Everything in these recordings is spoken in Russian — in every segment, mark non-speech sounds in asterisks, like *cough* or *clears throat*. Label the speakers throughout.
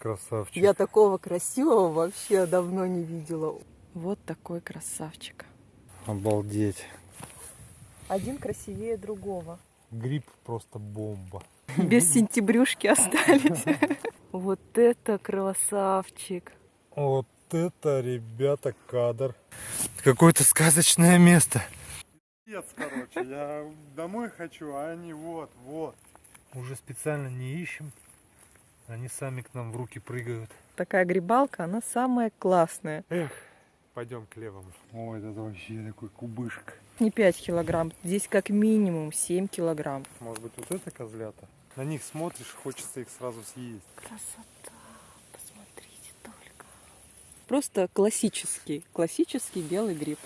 Speaker 1: Красавчик.
Speaker 2: Я такого красивого вообще давно не видела. Вот такой красавчик.
Speaker 1: Обалдеть.
Speaker 2: Один красивее другого.
Speaker 1: Гриб просто бомба.
Speaker 2: Без сентябрюшки остались. *laughs* Вот это красавчик.
Speaker 1: Вот это, ребята, кадр. Какое-то сказочное место. Пиздец, короче, я домой хочу, а они вот, вот. Уже специально не ищем. Они сами к нам в руки прыгают.
Speaker 2: Такая грибалка, она самая классная.
Speaker 1: Эх, пойдем к левому. Ой, это вообще такой кубышка.
Speaker 2: Не 5 килограмм, здесь как минимум 7 килограмм.
Speaker 1: Может быть, вот это козлята? На них смотришь, хочется их сразу съесть.
Speaker 2: Красота, посмотрите только. Просто классический, классический белый гриб.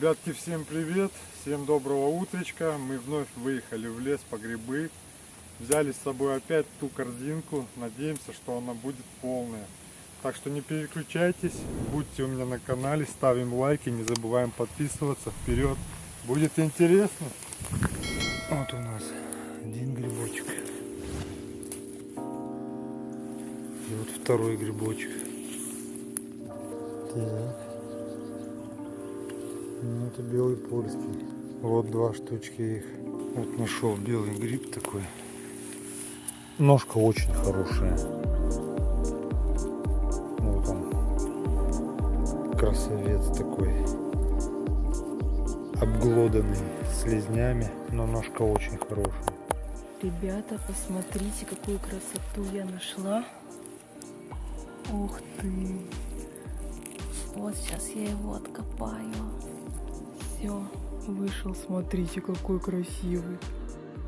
Speaker 1: Ребятки, всем привет! Всем доброго утречка! Мы вновь выехали в лес по грибы. Взяли с собой опять ту корзинку. Надеемся, что она будет полная. Так что не переключайтесь, будьте у меня на канале, ставим лайки, не забываем подписываться. Вперед! Будет интересно! Вот у нас один грибочек. И вот второй грибочек. Так. Ну, это белый польский. Вот два штучки их. Вот нашел белый гриб такой. Ножка очень хорошая. Вот он. Красавец такой. Обглоданный слизнями, но ножка очень хорошая.
Speaker 2: Ребята, посмотрите, какую красоту я нашла. Ух ты! Вот сейчас я его откопаю. Все, вышел, смотрите, какой красивый.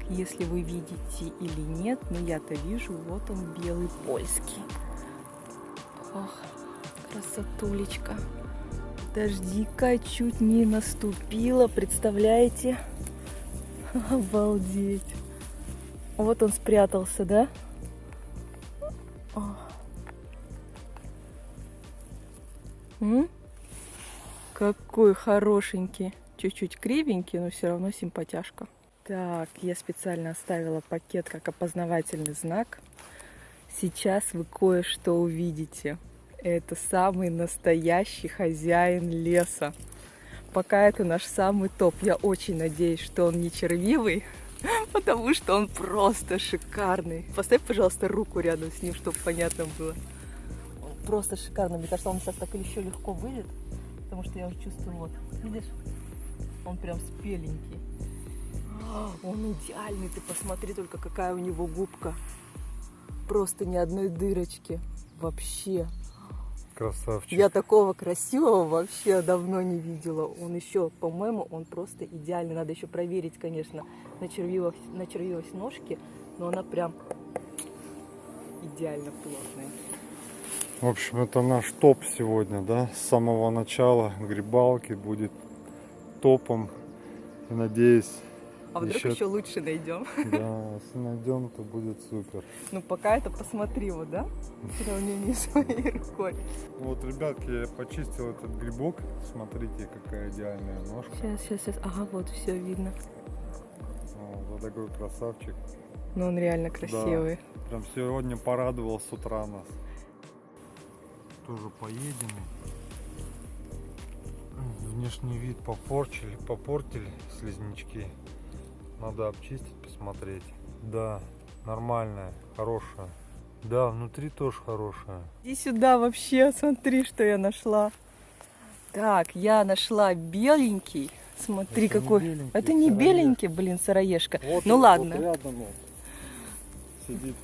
Speaker 2: Если вы видите или нет, но я-то вижу, вот он белый польский. Ох, красотулечка. Дождика чуть не наступила, представляете? Обалдеть. Вот он спрятался, да? М? Какой хорошенький. Чуть-чуть кривенький, но все равно симпатяшка. Так, я специально оставила пакет как опознавательный знак. Сейчас вы кое-что увидите. Это самый настоящий хозяин леса. Пока это наш самый топ. Я очень надеюсь, что он не червивый, *laughs* потому что он просто шикарный. Поставь, пожалуйста, руку рядом с ним, чтобы понятно было. Он просто шикарный. Мне кажется, он сейчас так еще легко выйдет, потому что я уже чувствую, вот, видишь, он прям спеленький. *gasps* Он идеальный, ты посмотри только, какая у него губка. Просто ни одной дырочки. Вообще.
Speaker 1: Красавчик.
Speaker 2: Я такого красивого вообще давно не видела. Он еще, по-моему, он просто идеальный. Надо еще проверить, конечно, начервилась, начервилась ножки, но она прям идеально плотная.
Speaker 1: В общем, это наш топ сегодня, да? С самого начала грибалки будет топом. И надеюсь,
Speaker 2: А вдруг
Speaker 1: Еще-
Speaker 2: еще, лучше найдем? *laughs*
Speaker 1: да, если найдем, то будет супер.
Speaker 2: Ну, пока это посмотри вот, да? В сравнении с моей рукой.
Speaker 1: Вот, ребятки, я почистил этот грибок. Смотрите, какая идеальная ножка.
Speaker 2: Сейчас, сейчас, сейчас. Ага, вот все видно.
Speaker 1: Вот, вот такой красавчик.
Speaker 2: Но он реально красивый.
Speaker 1: Прям сегодня порадовал с утра нас. Тоже поедем. Внешний вид попорчили, попортили слизнячки. Надо обчистить, посмотреть. Да, нормальная, хорошая. Да, внутри тоже хорошая.
Speaker 2: Иди сюда вообще, смотри, что я нашла. Так, я нашла беленький. Смотри,
Speaker 1: Это не
Speaker 2: какой.
Speaker 1: беленький,
Speaker 2: это не
Speaker 1: сыроежка.
Speaker 2: беленький, блин, сыроежка.
Speaker 1: Вот
Speaker 2: ну
Speaker 1: он,
Speaker 2: ладно.
Speaker 1: Вот рядом он сидит.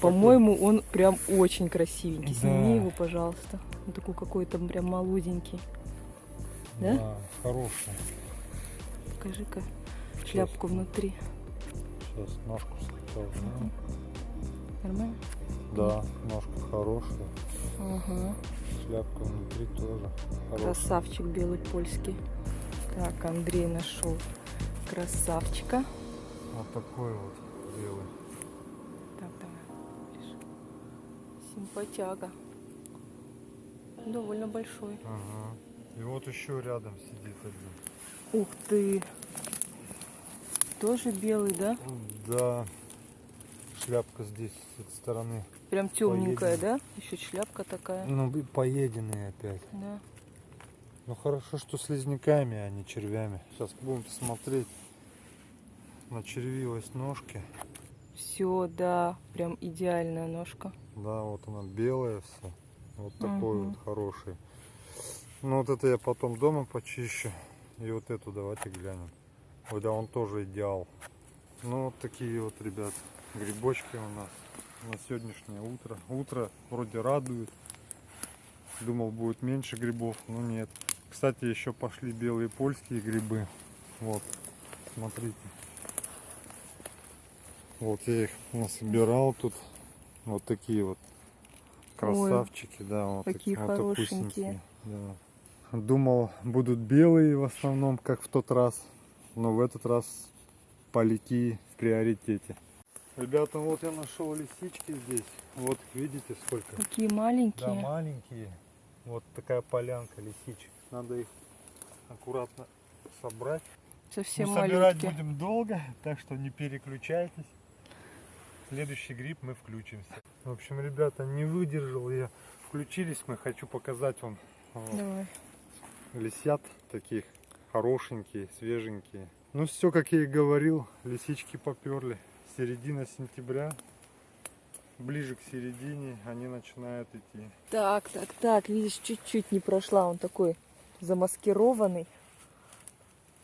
Speaker 2: По-моему, он прям очень красивенький.
Speaker 1: Да.
Speaker 2: Сними его, пожалуйста. Он такой какой-то прям молоденький. Да?
Speaker 1: Да, хорошая.
Speaker 2: Покажи-ка шляпку внутри.
Speaker 1: Сейчас ножку сначала. сниму.
Speaker 2: Нормально?
Speaker 1: Да, ножка хорошая.
Speaker 2: Ага.
Speaker 1: Шляпка внутри тоже хорошая.
Speaker 2: Красавчик белый польский. Так, Андрей нашел красавчика.
Speaker 1: Вот такой вот белый.
Speaker 2: Так, давай. Симпатяга. Довольно большой.
Speaker 1: Ага. И вот еще рядом сидит один.
Speaker 2: Ух ты! Тоже белый, да?
Speaker 1: Да. Шляпка здесь с этой стороны.
Speaker 2: Прям темненькая,
Speaker 1: Поедем.
Speaker 2: да? Еще шляпка такая.
Speaker 1: Ну, поеденные опять.
Speaker 2: Да.
Speaker 1: Ну хорошо, что слизняками, а не червями. Сейчас будем смотреть на червивость ножки.
Speaker 2: Все, да, прям идеальная ножка.
Speaker 1: Да, вот она белая вся. Вот такой
Speaker 2: Мгм.
Speaker 1: вот хороший. Ну вот это я потом дома почищу. И вот эту давайте глянем. Ой, да, он тоже идеал. Ну вот такие вот, ребят, грибочки у нас на сегодняшнее утро. Утро вроде радует. Думал будет меньше грибов, но нет. Кстати, еще пошли белые польские грибы. Вот, смотрите. Вот я их насобирал тут. Вот такие вот красавчики, да, вот
Speaker 2: какие
Speaker 1: вот
Speaker 2: хорошенькие.
Speaker 1: да. Думал, будут белые в основном, как в тот раз. Но в этот раз полики в приоритете. Ребята, вот я нашел лисички здесь. Вот видите сколько.
Speaker 2: Какие маленькие.
Speaker 1: Да, маленькие. Вот такая полянка лисичек. Надо их аккуратно собрать.
Speaker 2: Совсем
Speaker 1: Ну, собирать
Speaker 2: малютки.
Speaker 1: будем долго, так что не переключайтесь. Следующий гриб мы включимся. В общем, ребята, не выдержал я. Включились мы, хочу показать вам вот,
Speaker 2: Давай.
Speaker 1: Лисят таких хорошенькие, свеженькие. Ну все, как я и говорил, лисички поперли. Середина сентября, ближе к середине они начинают идти.
Speaker 2: Так, так, так, видишь, чуть-чуть не прошла, он такой замаскированный.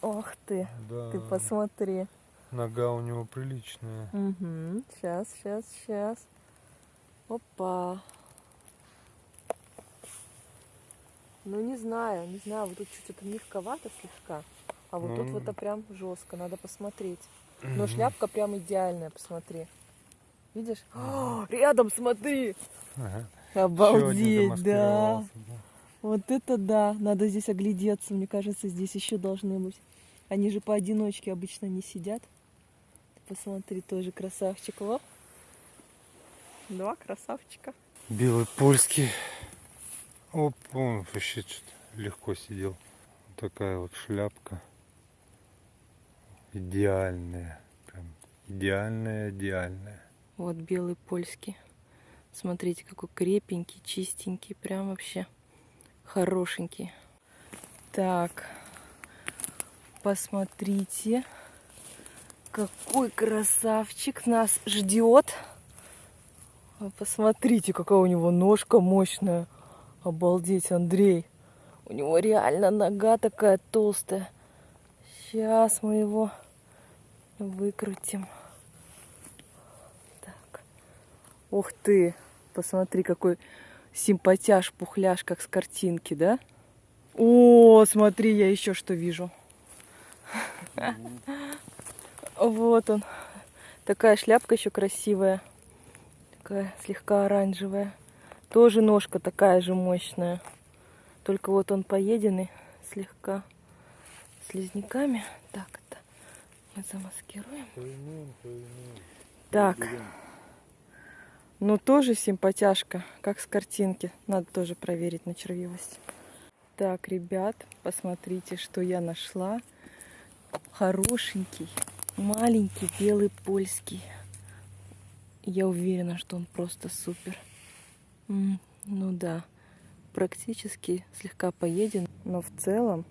Speaker 2: Ох ты,
Speaker 1: Да,
Speaker 2: ты посмотри.
Speaker 1: нога у него приличная.
Speaker 2: Угу. Сейчас, сейчас, сейчас. Опа. Ну не знаю, не знаю, вот тут чуть это мягковато слегка. А вот тут
Speaker 1: Ну.
Speaker 2: вот это прям жестко, надо посмотреть. Но
Speaker 1: Мгм.
Speaker 2: шляпка прям идеальная, посмотри. Видишь? О, *gasps* рядом смотри!
Speaker 1: Ага.
Speaker 2: Обалдеть, да.
Speaker 1: да.
Speaker 2: Вот это да. Надо здесь оглядеться. Мне кажется, здесь еще должны быть. Они же поодиночке обычно не сидят. Посмотри, тоже красавчик. Во. Два красавчика.
Speaker 1: Белый польский. Оп, он вообще легко сидел. Такая вот шляпка. Идеальная. Прям идеальная, идеальная.
Speaker 2: Вот белый польский. Смотрите, какой крепенький, чистенький. Прям вообще хорошенький. Так, посмотрите, какой красавчик нас ждет. Посмотрите, какая у него ножка мощная. Обалдеть, Андрей. У него реально нога такая толстая. Сейчас мы его выкрутим. Так. Ух ты, посмотри, какой симпатяж, пухляж, как с картинки, да? О, смотри, я еще что вижу. Вот он. Такая шляпка еще красивая. Такая слегка оранжевая. Тоже ножка такая же мощная. Только вот он поеденный слегка слизняками. Так, это мы замаскируем. Так. Ну, тоже симпатяшка, как с картинки. Надо тоже проверить на червивость. Так, ребят, посмотрите, что я нашла. Хорошенький, маленький белый польский. Я уверена, что он просто супер. Ну да, практически слегка поеден, но в целом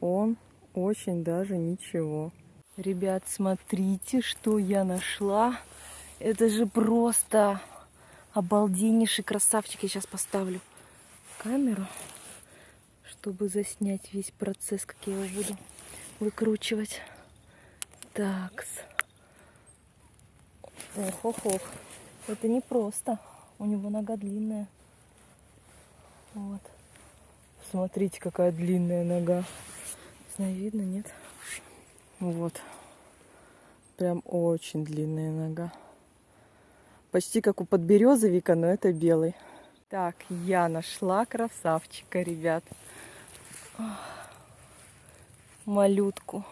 Speaker 2: он очень даже ничего. Ребят, смотрите, что я нашла. Это же просто обалденнейший красавчик. Я сейчас поставлю камеру, чтобы заснять весь процесс, как я его буду выкручивать. Так. Ох, ох, ох. Это не просто. У него нога длинная. Вот. Смотрите, какая длинная нога. Не знаю, видно, нет? Вот. Прям очень длинная нога. Почти как у подберезовика, но это белый. Так, я нашла красавчика, ребят. Малютку.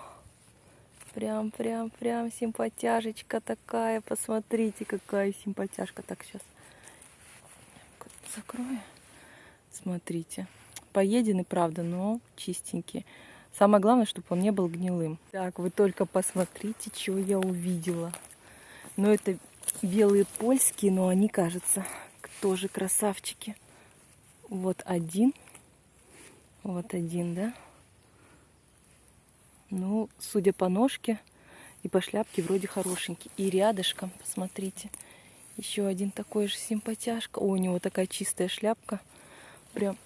Speaker 2: Прям, прям, прям симпатяжечка такая. Посмотрите, какая симпатяжка. Так, сейчас закрою. Смотрите. поеденный, правда, но чистенький. Самое главное, чтобы он не был гнилым. Так, вы только посмотрите, что я увидела. Ну, это белые польские, но они, кажется, тоже красавчики. Вот один. Вот один, да? Ну, судя по ножке и по шляпке, вроде хорошенький. И рядышком, посмотрите, еще один такой же симпатяшка. О, у него такая чистая шляпка. Прям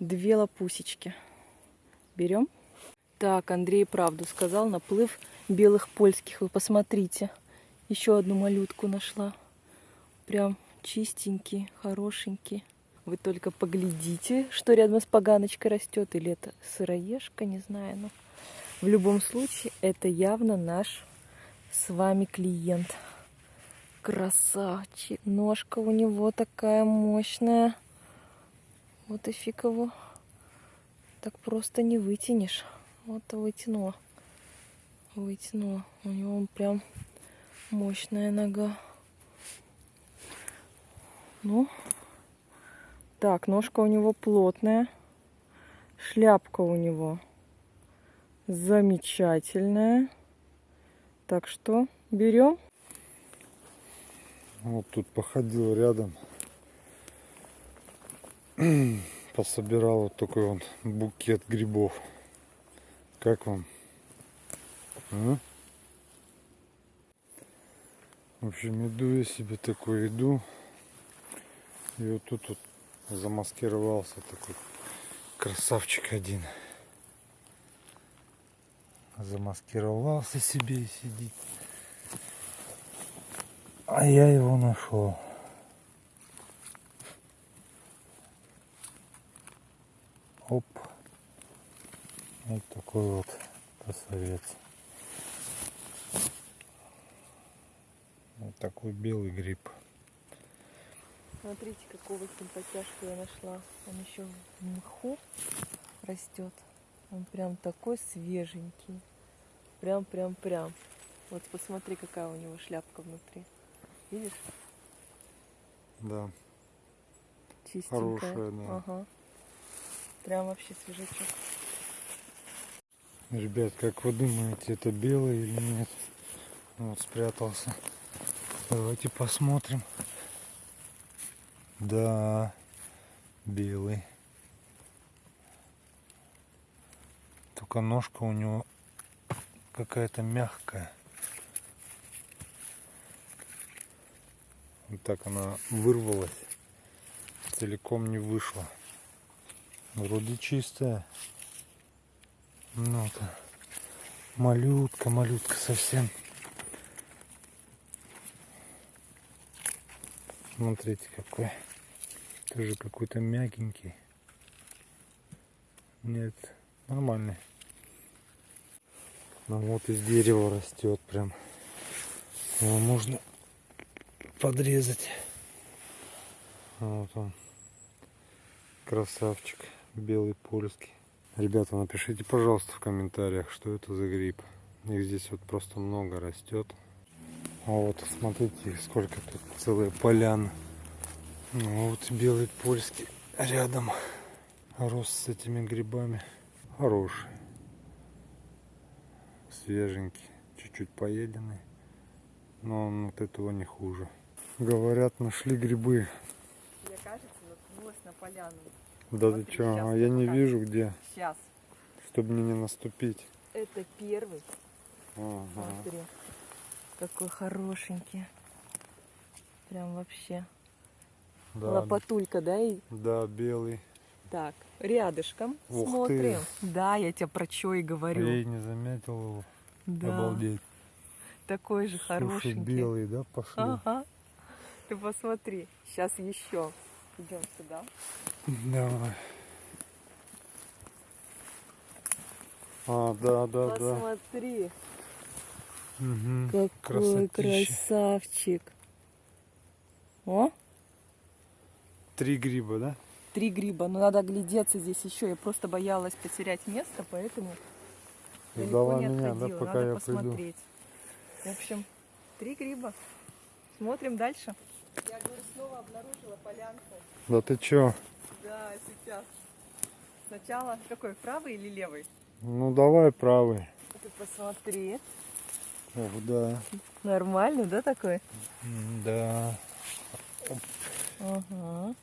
Speaker 2: две лопусечки. Берем. Так, Андрей правду сказал. Наплыв белых польских. Вы посмотрите. Еще одну малютку нашла. Прям чистенький, хорошенький. Вы только поглядите, что рядом с поганочкой растет. Или это сыроежка, не знаю. Но в любом случае, это явно наш с вами клиент. Красавчик. Ножка у него такая мощная. Вот и фиг его. Так просто не вытянешь. Вот вытянула. Вытянула. У него прям мощная нога. Ну, так, ножка у него плотная. Шляпка у него замечательная. Так что берем.
Speaker 1: Вот тут походил рядом. *clears throat* Пособирал вот такой вот букет грибов. Как вам? А? В общем, иду я себе такой иду. И вот тут вот замаскировался такой красавчик один. Замаскировался себе и сидит. А я его нашел. Оп. Вот такой вот красавец. Вот такой белый гриб.
Speaker 2: Смотрите, какого симпатяшку я нашла. Он еще в мху растет. Он прям такой свеженький. Прям, прям, прям. Вот посмотри, какая у него шляпка внутри. Видишь?
Speaker 1: Да.
Speaker 2: Чистенькая.
Speaker 1: Хорошая, да.
Speaker 2: Ага. Прям вообще свежачок.
Speaker 1: Ребят, как вы думаете, это белый или нет? Вот спрятался. Давайте посмотрим. Да, белый. Только ножка у него какая-то мягкая. Вот так она вырвалась. Целиком не вышла. Вроде чистая. Ну то малютка, малютка совсем. Смотрите какой. Тоже какой-то мягенький. Нет, нормальный. Ну вот из дерева растет прям. Его можно подрезать. Вот он. Красавчик. Белый польский. Ребята, напишите, пожалуйста, в комментариях, что это за гриб. Их здесь вот просто много растет. А вот, смотрите, сколько тут целые поляны. Ну, вот белый польский рядом рос с этими грибами. Хороший. Свеженький. Чуть-чуть поеденный. Но он от этого не хуже. Говорят, нашли грибы.
Speaker 2: Я, кажется, наткнулась на поляну.
Speaker 1: Да
Speaker 2: Смотри,
Speaker 1: ты что? А я не
Speaker 2: покажу.
Speaker 1: вижу где.
Speaker 2: Сейчас.
Speaker 1: Чтобы мне не наступить.
Speaker 2: Это первый.
Speaker 1: Ага.
Speaker 2: Смотри. Какой хорошенький. Прям вообще.
Speaker 1: Да,
Speaker 2: Лопатулька, да? И...
Speaker 1: да, белый.
Speaker 2: Так, рядышком
Speaker 1: Ух
Speaker 2: смотрим. Да, я тебе про что и говорю.
Speaker 1: Я и не заметил его.
Speaker 2: да,
Speaker 1: Обалдеть.
Speaker 2: такой же
Speaker 1: Слушай,
Speaker 2: хорошенький.
Speaker 1: белый, да, пошли?
Speaker 2: Ага. Ты посмотри. Сейчас еще. Идем сюда.
Speaker 1: Давай. А, да, да, да.
Speaker 2: Посмотри,
Speaker 1: Мгм.
Speaker 2: какой
Speaker 1: Красотища.
Speaker 2: красавчик. О,
Speaker 1: Три гриба, да?
Speaker 2: три гриба. Но надо глядеться здесь еще. Я просто боялась потерять место, поэтому далеко
Speaker 1: Ждала
Speaker 2: не
Speaker 1: меня, да, пока
Speaker 2: надо
Speaker 1: я приду.
Speaker 2: посмотреть. В общем, три гриба. Смотрим дальше. Обнаружила полянку.
Speaker 1: Да ты чё?
Speaker 2: Да, сейчас. Сначала какой, правый или левый?
Speaker 1: Ну давай правый.
Speaker 2: Ты посмотри.
Speaker 1: Ох, да.
Speaker 2: Нормально, да, такой?
Speaker 1: Да.
Speaker 2: Ага.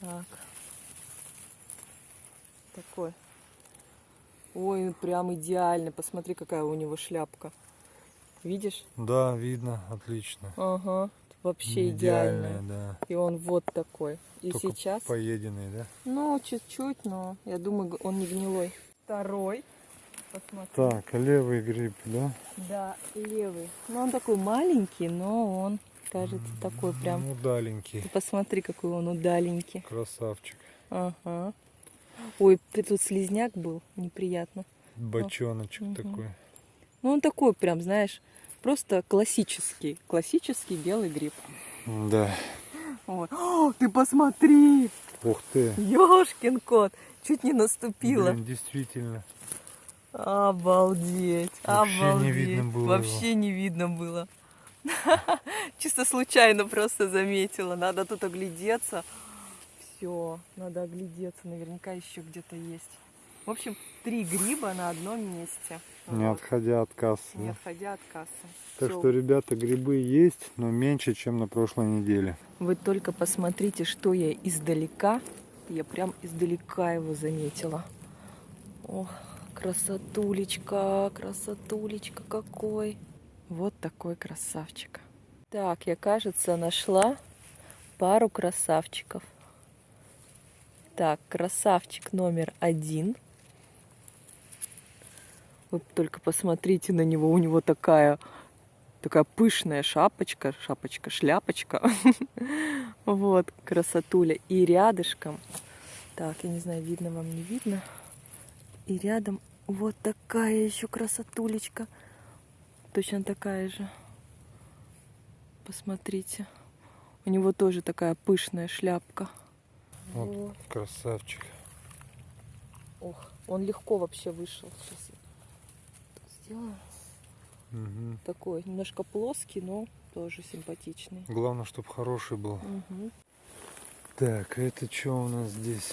Speaker 2: Так. Такой. Ой, прям идеально. Посмотри, какая у него шляпка. Видишь?
Speaker 1: Да, видно, отлично.
Speaker 2: Ага. Вообще идеально.
Speaker 1: Идеальная, да.
Speaker 2: И он вот такой. И
Speaker 1: Только
Speaker 2: сейчас,
Speaker 1: Поеденный, да?
Speaker 2: ну, чуть-чуть, но я думаю, он не гнилой. Второй. Посмотри.
Speaker 1: Так, левый гриб, да?
Speaker 2: Да, левый. Ну, он такой маленький, но он, кажется, такой прям.
Speaker 1: Ну, удаленький.
Speaker 2: Ты посмотри, какой он удаленький.
Speaker 1: Красавчик.
Speaker 2: Ага. Ой, тут слизняк был, неприятно.
Speaker 1: Бочоночек
Speaker 2: Мгм.
Speaker 1: такой.
Speaker 2: Ну, он такой прям, знаешь, просто классический. Классический белый гриб.
Speaker 1: Да.
Speaker 2: Вот. *gasps* О, ты посмотри!
Speaker 1: Ух ты.
Speaker 2: Ёшкин кот! Чуть не наступила.
Speaker 1: Блин, действительно.
Speaker 2: Обалдеть!
Speaker 1: Вообще не
Speaker 2: обалдеть.
Speaker 1: видно было
Speaker 2: Вообще не видно было. *laughs* Чисто случайно просто заметила. Надо тут оглядеться. Все, надо оглядеться. Наверняка еще где-то есть. В общем, три гриба на одном месте.
Speaker 1: Не
Speaker 2: Вот.
Speaker 1: отходя от кассы.
Speaker 2: Не отходя от кассы.
Speaker 1: Так
Speaker 2: Всё.
Speaker 1: что, ребята, грибы есть, но меньше, чем на прошлой неделе.
Speaker 2: Вы только посмотрите, что я издалека. Я прям издалека его заметила. Ох, красотулечка, красотулечка какой. Вот такой красавчик. Так, я, кажется, нашла пару красавчиков. Так, красавчик номер один. Вы только посмотрите на него, у него такая такая пышная шапочка, шапочка, шляпочка. *laughs* Вот, красотуля. И рядышком, так, я не знаю, видно вам, не видно. И рядом вот такая еще красотулечка. Точно такая же. Посмотрите. У него тоже такая пышная шляпка.
Speaker 1: Вот.
Speaker 2: Вот.
Speaker 1: Красавчик.
Speaker 2: Ох, он легко вообще вышел. Сейчас сделаю.
Speaker 1: Мгм.
Speaker 2: Такой немножко плоский, но тоже симпатичный.
Speaker 1: Главное, чтобы хороший был.
Speaker 2: Мгм.
Speaker 1: Так, это что у нас здесь?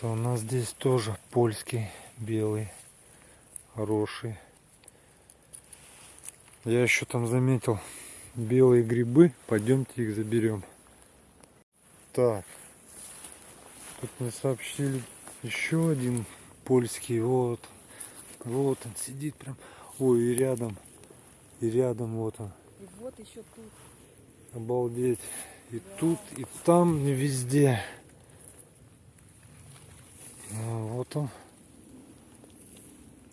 Speaker 1: То у нас здесь тоже польский белый, хороший. Я еще там заметил белые грибы. Пойдемте их заберем. Так, тут мне сообщили еще один польский. Вот, вот он сидит прям. Ой, и рядом, и рядом вот он.
Speaker 2: И вот еще тут.
Speaker 1: Обалдеть. И тут, и там, и везде. А, вот он.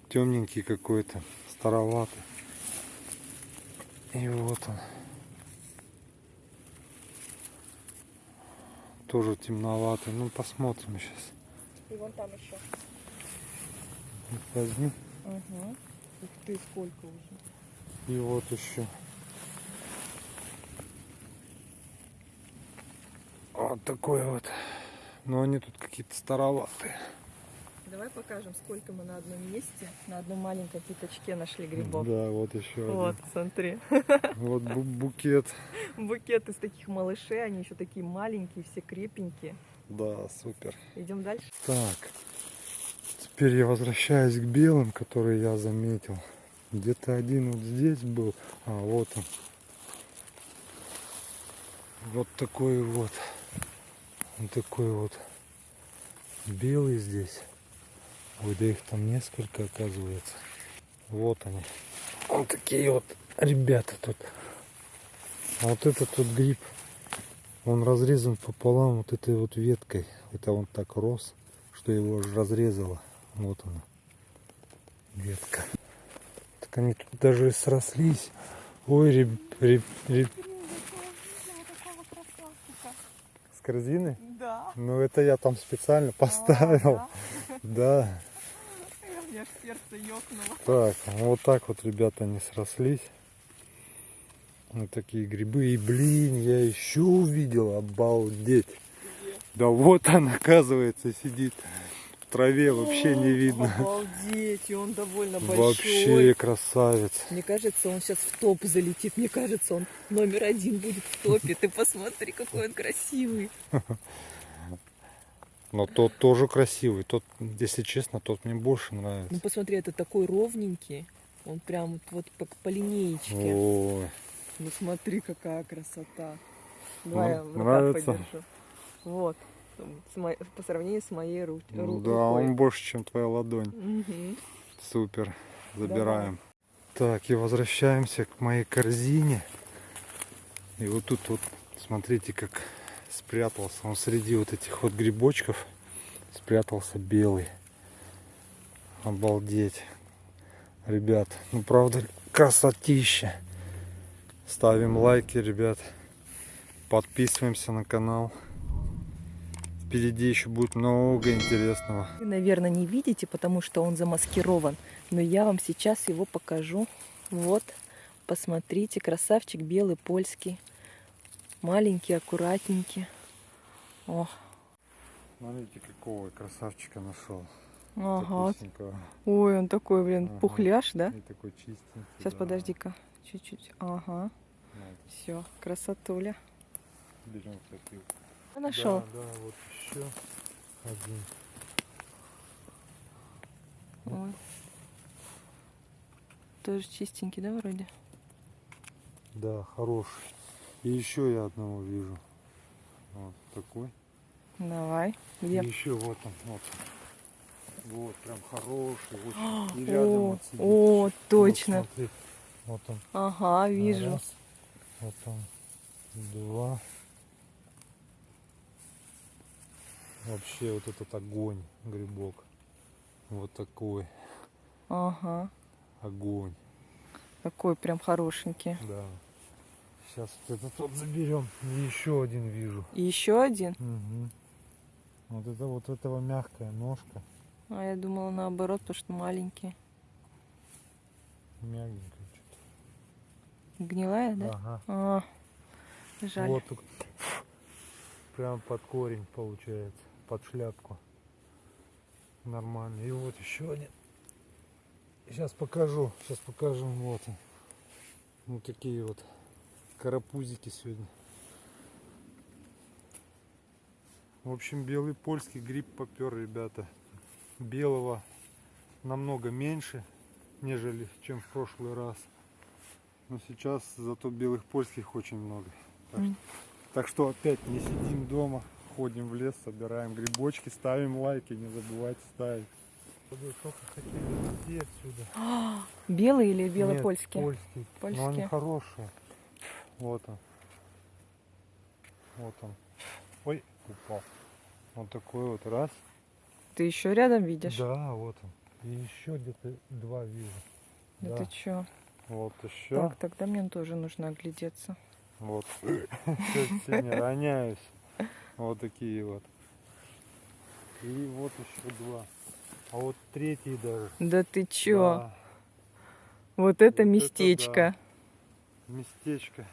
Speaker 1: Темненький какой-то, староватый. И вот он. Тоже темноватый. Ну, посмотрим сейчас.
Speaker 2: И вон там еще.
Speaker 1: Возьми.
Speaker 2: Угу. Ух ты, сколько уже.
Speaker 1: И вот еще. Вот такой вот. Но они тут какие-то староватые.
Speaker 2: Давай покажем, сколько мы на одном месте, на одном маленьком пятачке нашли грибов.
Speaker 1: Да, вот еще
Speaker 2: Вот, смотри.
Speaker 1: один. Вот бу- букет.
Speaker 2: Букет из таких малышей, они еще такие маленькие, все крепенькие.
Speaker 1: Да, супер.
Speaker 2: Идем дальше.
Speaker 1: Так. Теперь я возвращаюсь к белым, которые я заметил. Где-то один вот здесь был. А, вот он. Вот такой вот. Вот такой вот. Белый здесь. Ой, да их там несколько оказывается. Вот они. Вот такие вот ребята тут. А вот этот вот гриб, он разрезан пополам вот этой вот веткой. Это он так рос, что его разрезало. Вот она. Ветка. Так они тут даже срослись. Ой, реб, реб, реб- С корзины?
Speaker 2: Да.
Speaker 1: Ну это я там специально поставил. Да.
Speaker 2: У меня сердце ёкнуло.
Speaker 1: Так, ну вот так вот, ребята, они срослись. Вот такие грибы. И, блин, я еще увидел, обалдеть. Да вот он, оказывается, сидит в траве, вообще не видно.
Speaker 2: Обалдеть, и он довольно большой.
Speaker 1: Вообще красавец.
Speaker 2: Мне кажется, он сейчас в топ залетит. Мне кажется, он номер один будет в топе. Ты посмотри, какой он красивый.
Speaker 1: Но тот тоже красивый. Тот, если честно, тот мне больше нравится.
Speaker 2: Ну посмотри, это такой ровненький. Он прям вот, вот по, линеечке.
Speaker 1: Ой,
Speaker 2: Ну смотри, какая красота. Давай я
Speaker 1: Ну,
Speaker 2: в руках
Speaker 1: нравится?
Speaker 2: подержу. Вот. По сравнению с моей ру-
Speaker 1: ну
Speaker 2: ру-
Speaker 1: да,
Speaker 2: рукой.
Speaker 1: он больше, чем твоя ладонь.
Speaker 2: Мгм.
Speaker 1: Супер. Забираем. Так, и возвращаемся к моей корзине. И вот тут вот, смотрите, как спрятался он среди вот этих вот грибочков. Спрятался белый. Обалдеть. Ребят, ну правда красотища. Ставим лайки, ребят. Подписываемся на канал. Впереди еще будет много интересного.
Speaker 2: Вы, наверное, не видите, потому что он замаскирован. Но я вам сейчас его покажу. Вот, посмотрите, красавчик белый польский. Маленький, аккуратненький. О,
Speaker 1: Смотрите, какого красавчика нашел.
Speaker 2: ага. Ой, он такой, блин,
Speaker 1: Ага.
Speaker 2: пухляш, да?
Speaker 1: И такой чистенький.
Speaker 2: Сейчас,
Speaker 1: да.
Speaker 2: подожди-ка. Чуть-чуть. Ага.
Speaker 1: Вот,
Speaker 2: Все, красотуля.
Speaker 1: берем такие.
Speaker 2: Нашел.
Speaker 1: Да, да, вот еще один.
Speaker 2: Ой. Тоже чистенький, да, вроде?
Speaker 1: Да, хороший. И еще я одного вижу. Вот такой.
Speaker 2: Давай. Где?
Speaker 1: И еще вот он, вот. Вот, прям хороший, очень. *gasps* И рядом
Speaker 2: О,
Speaker 1: вот сидит.
Speaker 2: о,
Speaker 1: Вот
Speaker 2: точно.
Speaker 1: смотри, Вот он.
Speaker 2: Ага, вижу.
Speaker 1: Раз. Вот он. Два. Вообще вот этот огонь, грибок. Вот такой
Speaker 2: Ага.
Speaker 1: огонь.
Speaker 2: Такой прям хорошенький.
Speaker 1: Да. Сейчас вот этот вот заберем. И еще один вижу.
Speaker 2: И еще один.
Speaker 1: Мгм. Вот это вот этого мягкая ножка.
Speaker 2: А я думала наоборот, потому что маленький.
Speaker 1: Мягенькая что-то.
Speaker 2: Гнилая, да?
Speaker 1: Ага.
Speaker 2: А, жаль.
Speaker 1: Вот прям под корень получается. Под шляпку. Нормально. И вот еще один. Сейчас покажу. Сейчас покажу. Вот. Вот такие вот карапузики сегодня. В общем, белый польский гриб попер, ребята. Белого намного меньше, нежели чем в прошлый раз. Но сейчас зато белых польских очень много. Так,
Speaker 2: М.
Speaker 1: так что опять не сидим дома, ходим в лес, собираем грибочки, ставим лайки, не забывайте ставить. Только хотели уйти отсюда. *gasps*
Speaker 2: Белый или
Speaker 1: Нет,
Speaker 2: белопольский?
Speaker 1: Польский. Но они
Speaker 2: Польские.
Speaker 1: хорошие. Вот он. Вот он. Ой, упал. Вот такой вот раз.
Speaker 2: Ты еще рядом видишь?
Speaker 1: Да, вот он. И еще где-то два вижу.
Speaker 2: Да
Speaker 1: Да.
Speaker 2: ты че?
Speaker 1: Вот еще.
Speaker 2: Так, тогда мне тоже нужно оглядеться.
Speaker 1: Вот. *laughs* Все не роняюсь. Вот такие вот. И вот еще два. А вот третий даже.
Speaker 2: Да ты че?
Speaker 1: Да,
Speaker 2: Вот это
Speaker 1: Вот это
Speaker 2: местечко.
Speaker 1: местечко.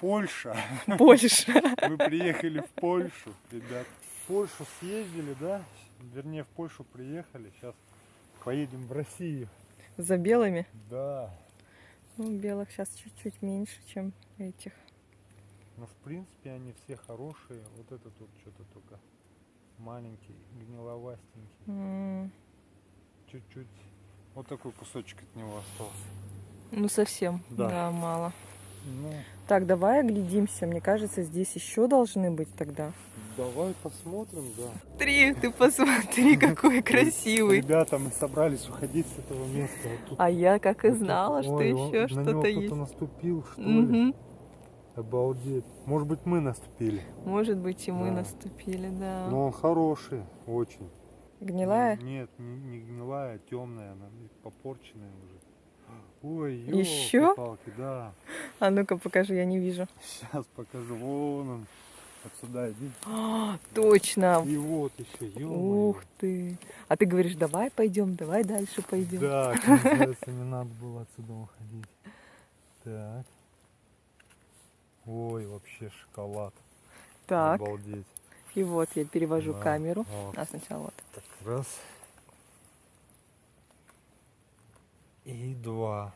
Speaker 1: Польша. *laughs*
Speaker 2: Польша.
Speaker 1: Мы приехали в Польшу, ребят. В Польшу съездили, да? Вернее, в Польшу приехали. Сейчас поедем в Россию.
Speaker 2: За белыми?
Speaker 1: Да.
Speaker 2: Ну, белых сейчас чуть-чуть меньше, чем этих.
Speaker 1: Но в принципе они все хорошие. Вот этот вот что-то только маленький, гниловастенький.
Speaker 2: М,
Speaker 1: Чуть-чуть. Вот такой кусочек от него остался.
Speaker 2: Ну, совсем.
Speaker 1: Да.
Speaker 2: Да, мало.
Speaker 1: Ну,
Speaker 2: Так, давай оглядимся. Мне кажется, здесь еще должны быть тогда.
Speaker 1: давай посмотрим, да.
Speaker 2: Три, ты посмотри, *laughs* какой красивый.
Speaker 1: Ребята, мы собрались уходить с этого места. Вот тут
Speaker 2: А я как и
Speaker 1: Вот тут-
Speaker 2: знала, что еще что-то есть.
Speaker 1: кто-то наступил, что ли? Обалдеть. Может быть, мы наступили.
Speaker 2: Может быть, и мы
Speaker 1: Да.
Speaker 2: наступили, да.
Speaker 1: Но он хороший, очень.
Speaker 2: Гнилая?
Speaker 1: Нет, не, не гнилая, темная, она попорченная уже. Ой,
Speaker 2: Ещё?
Speaker 1: палки да.
Speaker 2: А ну-ка покажи, я не вижу.
Speaker 1: Сейчас покажу. Вон он. Отсюда иди.
Speaker 2: А, точно.
Speaker 1: И вот еще,
Speaker 2: Ух ты. А ты говоришь, давай пойдем, давай дальше пойдем.
Speaker 1: Да, оказывается, не надо было отсюда уходить. Так. Ой, вообще шоколад.
Speaker 2: Так,
Speaker 1: Обалдеть.
Speaker 2: и вот я перевожу
Speaker 1: Да,
Speaker 2: камеру.
Speaker 1: вот.
Speaker 2: А сначала вот.
Speaker 1: Так, раз. И два.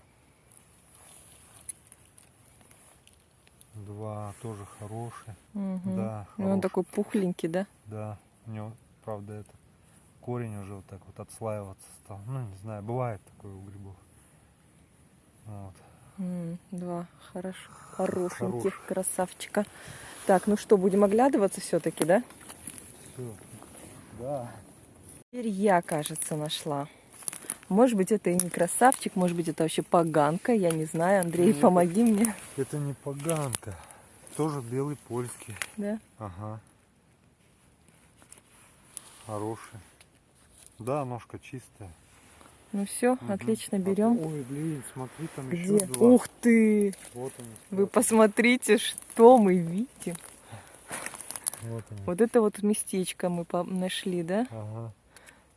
Speaker 1: Два тоже хорошие.
Speaker 2: Мгм.
Speaker 1: Да,
Speaker 2: И он
Speaker 1: хороший.
Speaker 2: такой пухленький, да?
Speaker 1: Да, у него, правда, это корень уже вот так вот отслаиваться стал. Ну, не знаю, бывает такое у грибов. Вот.
Speaker 2: Два хорош, хорошеньких
Speaker 1: Хороших.
Speaker 2: красавчика. Так, ну что, будем оглядываться все-таки, да?
Speaker 1: Все. Да.
Speaker 2: Теперь я, кажется, нашла. Может быть, это и не красавчик, может быть, это вообще поганка, я не знаю. Андрей,
Speaker 1: Ну,
Speaker 2: помоги мне.
Speaker 1: Это не поганка. Тоже белый польский.
Speaker 2: Да?
Speaker 1: Ага. Хороший. Да, ножка чистая.
Speaker 2: Ну все,
Speaker 1: Мгм.
Speaker 2: отлично, берем.
Speaker 1: Ой, блин, смотри, там
Speaker 2: Где?
Speaker 1: еще два.
Speaker 2: Ух ты!
Speaker 1: Вот они.
Speaker 2: Вы посмотрите, что мы видим.
Speaker 1: Вот они.
Speaker 2: Вот это вот местечко мы нашли, да?
Speaker 1: Ага.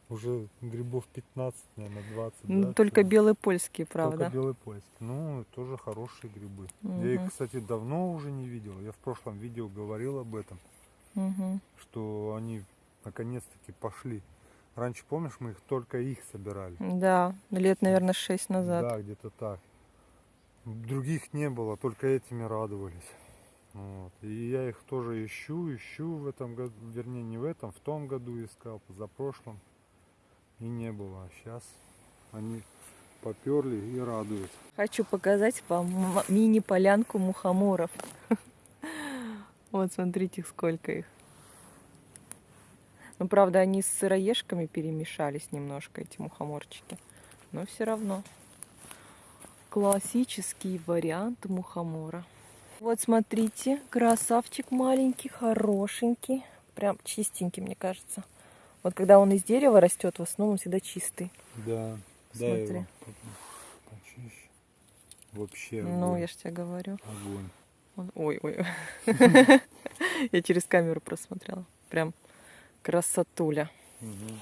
Speaker 1: Уже грибов 15, наверное, 20.
Speaker 2: Ну,
Speaker 1: да,
Speaker 2: только
Speaker 1: всего?
Speaker 2: белые польские, правда.
Speaker 1: Только белый польский. Ну, тоже хорошие грибы. Я их, кстати, давно уже не видел. Я в прошлом видео говорил об этом,
Speaker 2: Мгм.
Speaker 1: что они наконец-таки пошли. Раньше, помнишь, мы их только их собирали.
Speaker 2: Да, лет, наверное, шесть назад.
Speaker 1: Да, где-то так. Других не было, только этими радовались. Вот. И я их тоже ищу, ищу в этом году, вернее не в этом, в том году искал, за прошлым. И не было. А сейчас они поперли и радуют.
Speaker 2: Хочу показать вам мини-полянку мухоморов. *laughs* Вот, смотрите, сколько их. Ну, правда, они с сыроежками перемешались немножко, эти мухоморчики. Но все равно. Классический вариант мухомора. Вот, смотрите, красавчик маленький, хорошенький. Прям чистенький, мне кажется. Вот когда он из дерева растет, в основном он всегда чистый.
Speaker 1: Да,
Speaker 2: его Смотри.
Speaker 1: почище. Вообще
Speaker 2: Ну,
Speaker 1: огонь.
Speaker 2: я ж тебе говорю.
Speaker 1: огонь.
Speaker 2: Он- Ой, ой. *laughs* Я через камеру просмотрела. Прям красотуля.
Speaker 1: Мгм.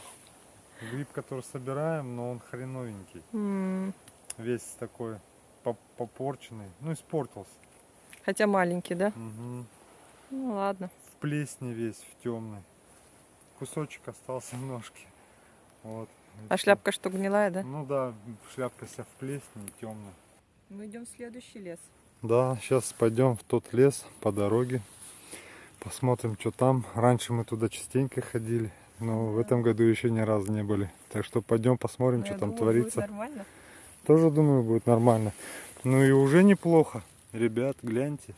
Speaker 1: Гриб, который собираем, но он хреновенький.
Speaker 2: М,
Speaker 1: Весь такой поп- попорченный. Ну, испортился.
Speaker 2: Хотя маленький, да?
Speaker 1: Мгм.
Speaker 2: Ну ладно.
Speaker 1: в плесне весь, в темный. Кусочек остался ножки. Вот. и
Speaker 2: А шляпка что, гнилая, да?
Speaker 1: Ну да, шляпка вся в плесне и темная.
Speaker 2: Мы идем в следующий лес.
Speaker 1: Да, сейчас пойдем в тот лес по дороге. Посмотрим, что там. Раньше мы туда частенько ходили, но в
Speaker 2: Да.
Speaker 1: этом году еще ни разу не были. Так что пойдем посмотрим,
Speaker 2: Ну,
Speaker 1: что
Speaker 2: я
Speaker 1: там
Speaker 2: думаю, будет
Speaker 1: творится.
Speaker 2: нормально.
Speaker 1: Тоже думаю, будет нормально. Ну и уже неплохо. Ребят, гляньте.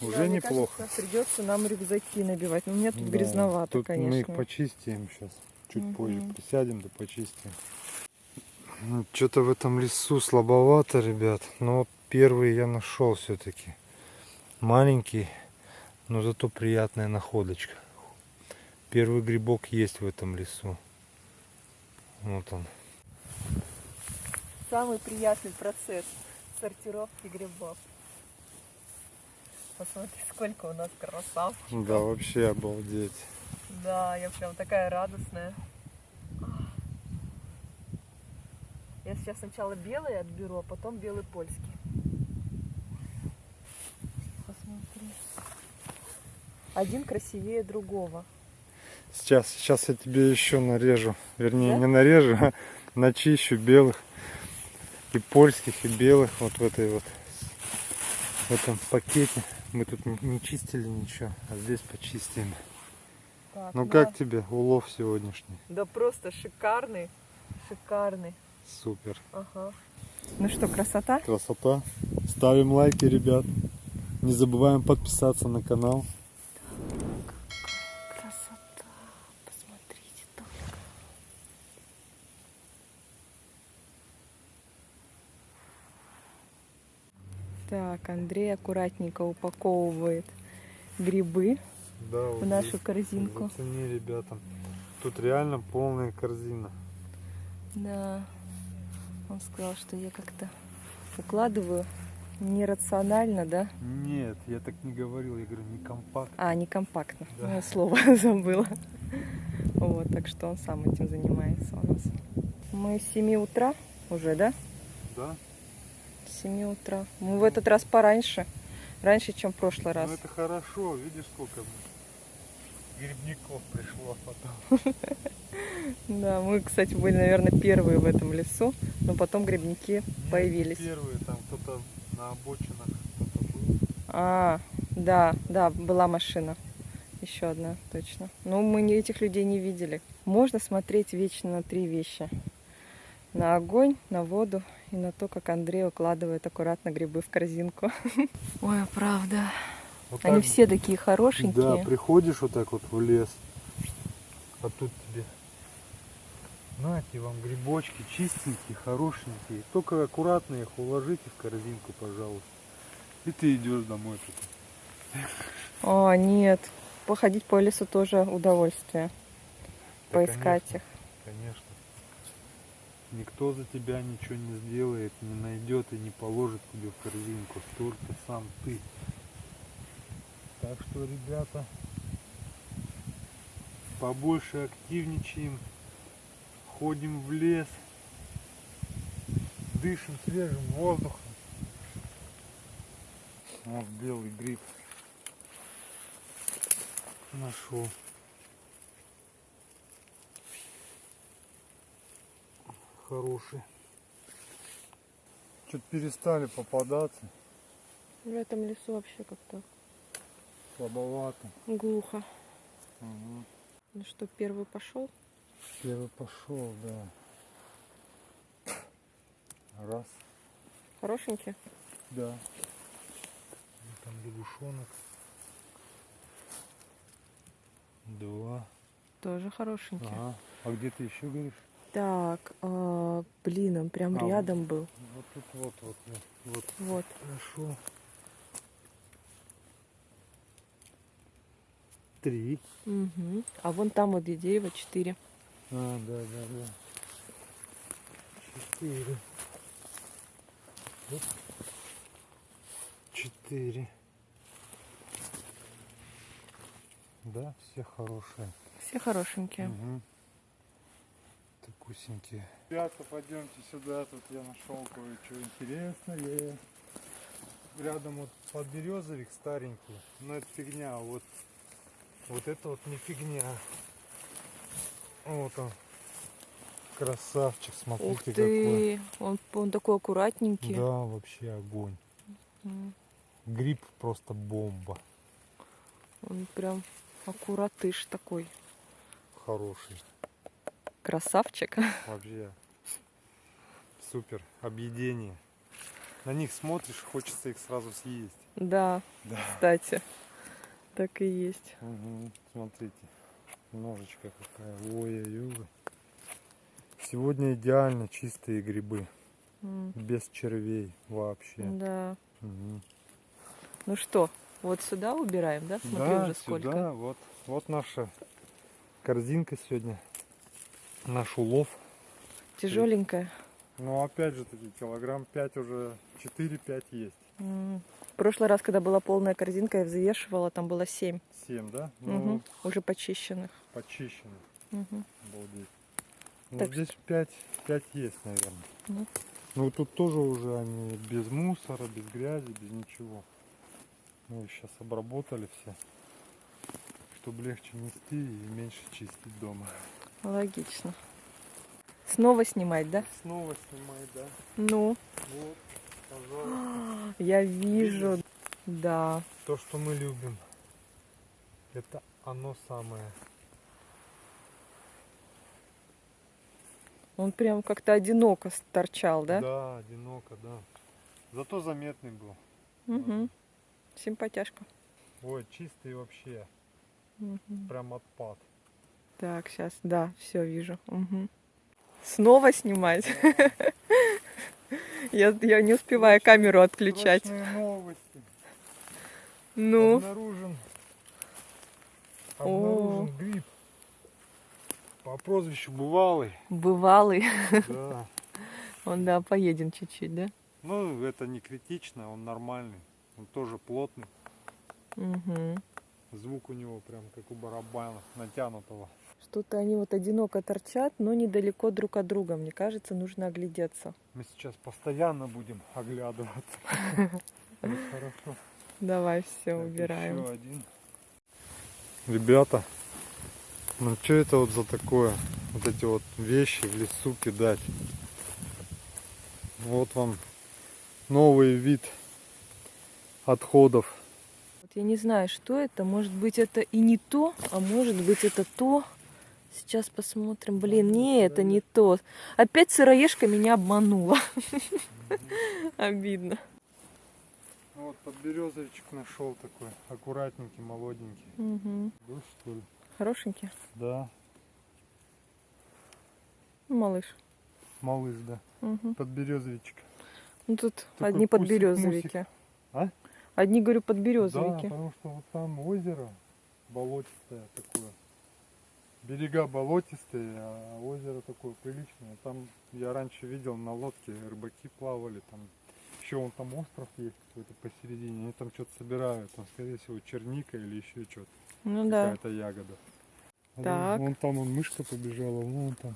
Speaker 2: Да,
Speaker 1: Уже
Speaker 2: мне
Speaker 1: неплохо.
Speaker 2: кажется, придется нам рюкзаки набивать. Но у меня тут
Speaker 1: Да,
Speaker 2: грязновато,
Speaker 1: тут
Speaker 2: конечно.
Speaker 1: Мы их почистим сейчас. Чуть
Speaker 2: Мгм.
Speaker 1: позже присядем да почистим. Что-то в этом лесу слабовато, ребят. Но первый я нашел все-таки. Маленький, но зато приятная находочка. Первый грибок есть в этом лесу. Вот он.
Speaker 2: Самый приятный процесс сортировки грибов. Посмотри, сколько у нас красавчиков.
Speaker 1: Да, вообще обалдеть.
Speaker 2: Да, я прям такая радостная. Я сейчас сначала белый отберу, а потом белый польский. Посмотри. Один красивее другого.
Speaker 1: Сейчас, сейчас я тебе еще нарежу. Вернее,
Speaker 2: Да?
Speaker 1: не нарежу, а начищу белых. И польских, и белых. Вот в этой вот в этом пакете. Мы тут не- чистили ничего, а здесь почистим.
Speaker 2: Так,
Speaker 1: Ну
Speaker 2: да.
Speaker 1: как тебе улов сегодняшний?
Speaker 2: Да просто шикарный, шикарный.
Speaker 1: Супер.
Speaker 2: Ага. Ну что, красота?
Speaker 1: Красота. Ставим лайки, ребят. Не забываем подписаться на канал.
Speaker 2: Красота. Посмотрите только. Так, Андрей аккуратненько упаковывает грибы
Speaker 1: Да,
Speaker 2: в нашу корзинку.
Speaker 1: Зацени, ребята. Тут реально полная корзина.
Speaker 2: Да. Он сказал, что я как-то укладываю нерационально, да?
Speaker 1: Нет, я так не говорил, я говорю не компактно.
Speaker 2: А, не компактно.
Speaker 1: Да.
Speaker 2: Я слово *laughs* забыла. Вот, так что он сам этим занимается у нас. Мы с 7 утра уже, да?
Speaker 1: Да?
Speaker 2: С 7 утра. Мы в этот раз пораньше. Раньше, чем в прошлый раз.
Speaker 1: Ну это хорошо, видишь сколько грибников пришло потом. *laughs*
Speaker 2: Да, мы, кстати, были, наверное, первые в этом лесу, но потом грибники появились.
Speaker 1: Первые там кто-то на обочинах кто-то был.
Speaker 2: А, да, да, была машина. Еще одна, точно. Но мы не- этих людей не видели. Можно смотреть вечно на три вещи. На огонь, на воду и на то, как Андрей укладывает аккуратно грибы в корзинку. *laughs* Ой, правда.
Speaker 1: Вот
Speaker 2: Они
Speaker 1: так
Speaker 2: все такие хорошенькие.
Speaker 1: Да, приходишь вот так вот в лес, а тут тебе нате вам грибочки чистенькие, хорошенькие. Только аккуратно их уложите в корзинку, пожалуйста. И ты идешь домой. потом.
Speaker 2: О, нет. Походить по лесу тоже удовольствие.
Speaker 1: Да,
Speaker 2: Поискать
Speaker 1: конечно,
Speaker 2: их.
Speaker 1: Конечно. Никто за тебя ничего не сделает, не найдет и не положит тебе в корзинку. Только сам ты. Так что, ребята, побольше активничаем, ходим в лес, дышим свежим воздухом. Вот белый гриб нашел. Хороший. Что-то перестали попадаться,
Speaker 2: В этом лесу вообще как-то
Speaker 1: слабовато.
Speaker 2: глухо.
Speaker 1: Угу.
Speaker 2: Ну что, первый пошел?
Speaker 1: Первый пошел, да. Раз.
Speaker 2: Хорошенький?
Speaker 1: Да. Там лягушонок. Два.
Speaker 2: Тоже хорошенький.
Speaker 1: Ага. А где ты еще говоришь?
Speaker 2: Так, а, блин, он прям
Speaker 1: А,
Speaker 2: рядом был.
Speaker 1: Вот тут вот, вот, вот. Вот.
Speaker 2: Вот.
Speaker 1: Хорошо. Три.
Speaker 2: Мгм. А вон там вот где дерево четыре.
Speaker 1: А, да, да, да. Четыре. Оп. Четыре. Да, все хорошие.
Speaker 2: Все хорошенькие.
Speaker 1: Угу. Такусенькие. Ребята, пойдемте сюда, тут я нашел кое-что интересное. Рядом вот подберезовик старенький, но это фигня, вот, вот это вот не фигня. Вот он, красавчик,
Speaker 2: Ух
Speaker 1: смотрите какой.
Speaker 2: ты, он, он такой аккуратненький.
Speaker 1: Да, вообще огонь.
Speaker 2: М,
Speaker 1: Гриб просто бомба,
Speaker 2: Он прям аккуратыш такой.
Speaker 1: хороший.
Speaker 2: Красавчик. *laughs*
Speaker 1: Вообще супер. Объедение. На них смотришь, хочется их сразу съесть.
Speaker 2: Да,
Speaker 1: Да.
Speaker 2: кстати. Так и есть.
Speaker 1: Смотрите, ножечка какая. Ой-ой-ой. Сегодня идеально чистые грибы.
Speaker 2: М,
Speaker 1: Без червей вообще.
Speaker 2: Да.
Speaker 1: Мгм.
Speaker 2: Ну что, вот сюда убираем, да? Смотри
Speaker 1: да,
Speaker 2: уже сколько.
Speaker 1: сюда, вот, вот наша корзинка сегодня. Наш улов.
Speaker 2: Тяжеленькая.
Speaker 1: Ну, опять же таки, килограмм 5 уже, 4-5 есть.
Speaker 2: В прошлый раз, когда была полная корзинка, я взвешивала, там было 7
Speaker 1: 7, да? Ну,
Speaker 2: Мгм. уже почищенных.
Speaker 1: почищено.
Speaker 2: Мгм.
Speaker 1: Обалдеть. Ну,
Speaker 2: Так
Speaker 1: здесь 5, 5 есть, наверное.
Speaker 2: Ну.
Speaker 1: Ну, тут тоже уже они без мусора, без грязи, без ничего. Мы их сейчас обработали все, чтобы легче нести и меньше чистить дома.
Speaker 2: Логично. Снова снимать, да?
Speaker 1: Снова снимай, да?
Speaker 2: Ну,
Speaker 1: Вот, пожалуйста. *gasps*
Speaker 2: я вижу. Да.
Speaker 1: То, что мы любим. Это оно самое.
Speaker 2: Он прям как-то одиноко торчал, да?
Speaker 1: Да, одиноко, да. Зато заметный был.
Speaker 2: Угу. Симпатяшка.
Speaker 1: Ой, чистый вообще.
Speaker 2: Мгм.
Speaker 1: Прям отпад.
Speaker 2: Так, сейчас, да, все вижу. Мгм. Снова снимать. Я, я не успеваю камеру отключать.
Speaker 1: Новости.
Speaker 2: Ну,
Speaker 1: Обнаружен,
Speaker 2: О.
Speaker 1: обнаружен гриб по прозвищу Бывалый.
Speaker 2: бывалый.
Speaker 1: Да. *laughs*
Speaker 2: Он, да, поедем чуть-чуть, да?
Speaker 1: Ну, это не критично, он нормальный. Он тоже плотный.
Speaker 2: Угу.
Speaker 1: Звук у него прям как у барабана натянутого.
Speaker 2: Что-то они вот одиноко торчат, но недалеко друг от друга. Мне кажется, нужно оглядеться.
Speaker 1: Мы сейчас постоянно будем оглядываться. *laughs* Хорошо.
Speaker 2: Давай все, убираем.
Speaker 1: еще один. Ребята, ну что это вот за такое? Вот эти вот вещи в лесу кидать. Вот вам новый вид отходов
Speaker 2: я не знаю, что это. Может быть, это и не то, а может быть, это то. Сейчас посмотрим. Блин, не, это не то. Опять сыроежка меня обманула. *laughs* Обидно.
Speaker 1: Ну Вот подберезовичек нашел такой, аккуратненький, молоденький.
Speaker 2: Мгм.
Speaker 1: Дождь, что ли?
Speaker 2: Хорошенький.
Speaker 1: Да,
Speaker 2: Ну, малыш.
Speaker 1: малыш, да.
Speaker 2: Мгм.
Speaker 1: Подберезовичек.
Speaker 2: Ну тут
Speaker 1: Такой
Speaker 2: одни подберезовики.
Speaker 1: А?
Speaker 2: Одни, говорю,
Speaker 1: Да,
Speaker 2: подберезовики.
Speaker 1: потому что вот там озеро болотистое такое. Берега болотистые, а озеро такое приличное. Там я раньше видел на лодке рыбаки плавали, там еще вон там остров есть какой-то посередине, они там что-то собирают, там скорее всего черника или еще что-то,
Speaker 2: Ну да.
Speaker 1: какая-то ягода.
Speaker 2: Так.
Speaker 1: Вон, вон там он мышка побежала, вон там.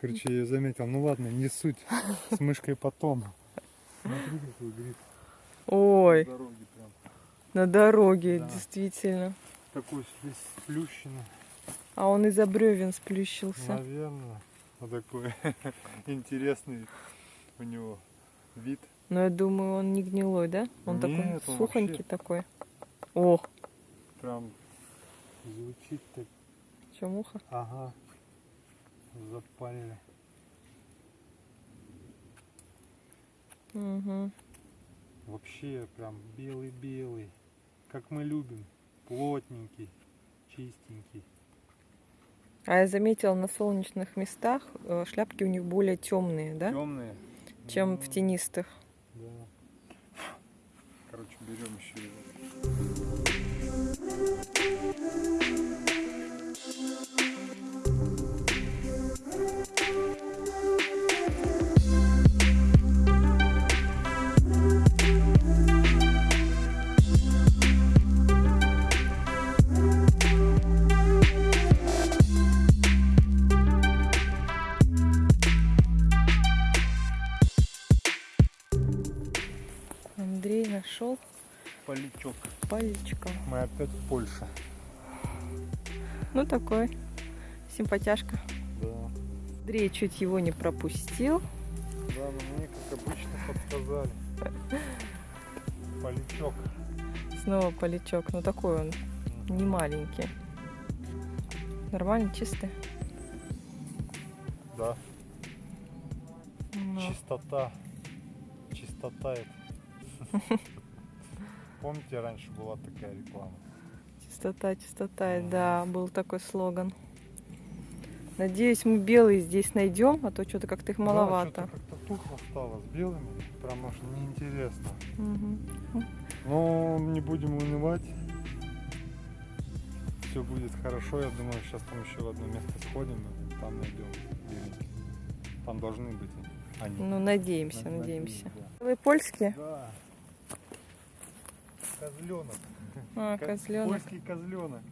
Speaker 1: Короче, я ее заметил. Ну ладно, не суть. С мышкой потом. Смотри, какой гриб.
Speaker 2: Ой,
Speaker 1: На дороге прям.
Speaker 2: на дороге,
Speaker 1: Да.
Speaker 2: действительно.
Speaker 1: Такой сплющенный.
Speaker 2: А он из-за бревен сплющился.
Speaker 1: Наверное. Вот такой *laughs* интересный у него вид.
Speaker 2: Но я думаю, он не гнилой, да? Он
Speaker 1: Нет,
Speaker 2: такой
Speaker 1: он
Speaker 2: сухонький
Speaker 1: вообще-
Speaker 2: такой. О,
Speaker 1: Прям звучит так.
Speaker 2: что муха?
Speaker 1: Ага. Запалили.
Speaker 2: Угу.
Speaker 1: Вообще прям белый-белый. Как мы любим. Плотненький, чистенький.
Speaker 2: А я заметила, на солнечных местах э, шляпки у них более темные, да?
Speaker 1: Темные.
Speaker 2: Чем в тенистых.
Speaker 1: Да. Короче, берем еще его. В Польше.
Speaker 2: Ну такой, симпатяшка.
Speaker 1: Да.
Speaker 2: Андрей чуть его не пропустил.
Speaker 1: Да, но мне, как обычно, подсказали. Полячок.
Speaker 2: Снова полячок. Ну такой он, не маленький. Нормально, чистый.
Speaker 1: Да.
Speaker 2: Ну,
Speaker 1: Чистота. Чистота это. *laughs* Помните, раньше была такая реклама?
Speaker 2: Чистота, чистота. Да, был такой слоган. Надеюсь, мы белые здесь найдем, а то что-то как-то их
Speaker 1: Да,
Speaker 2: маловато.
Speaker 1: что-то как-то тухло стало с белыми. Прям аж неинтересно.
Speaker 2: Мгм.
Speaker 1: Но не будем унывать. Все будет хорошо. Я думаю, сейчас там еще в одно место сходим и там найдем беленьких. Там должны быть они.
Speaker 2: Ну, надеемся,
Speaker 1: Над-
Speaker 2: надеемся.
Speaker 1: надеюсь,
Speaker 2: Вы польские?
Speaker 1: Да. Козленок. *laughs*
Speaker 2: А, козленок.
Speaker 1: Польский козленок.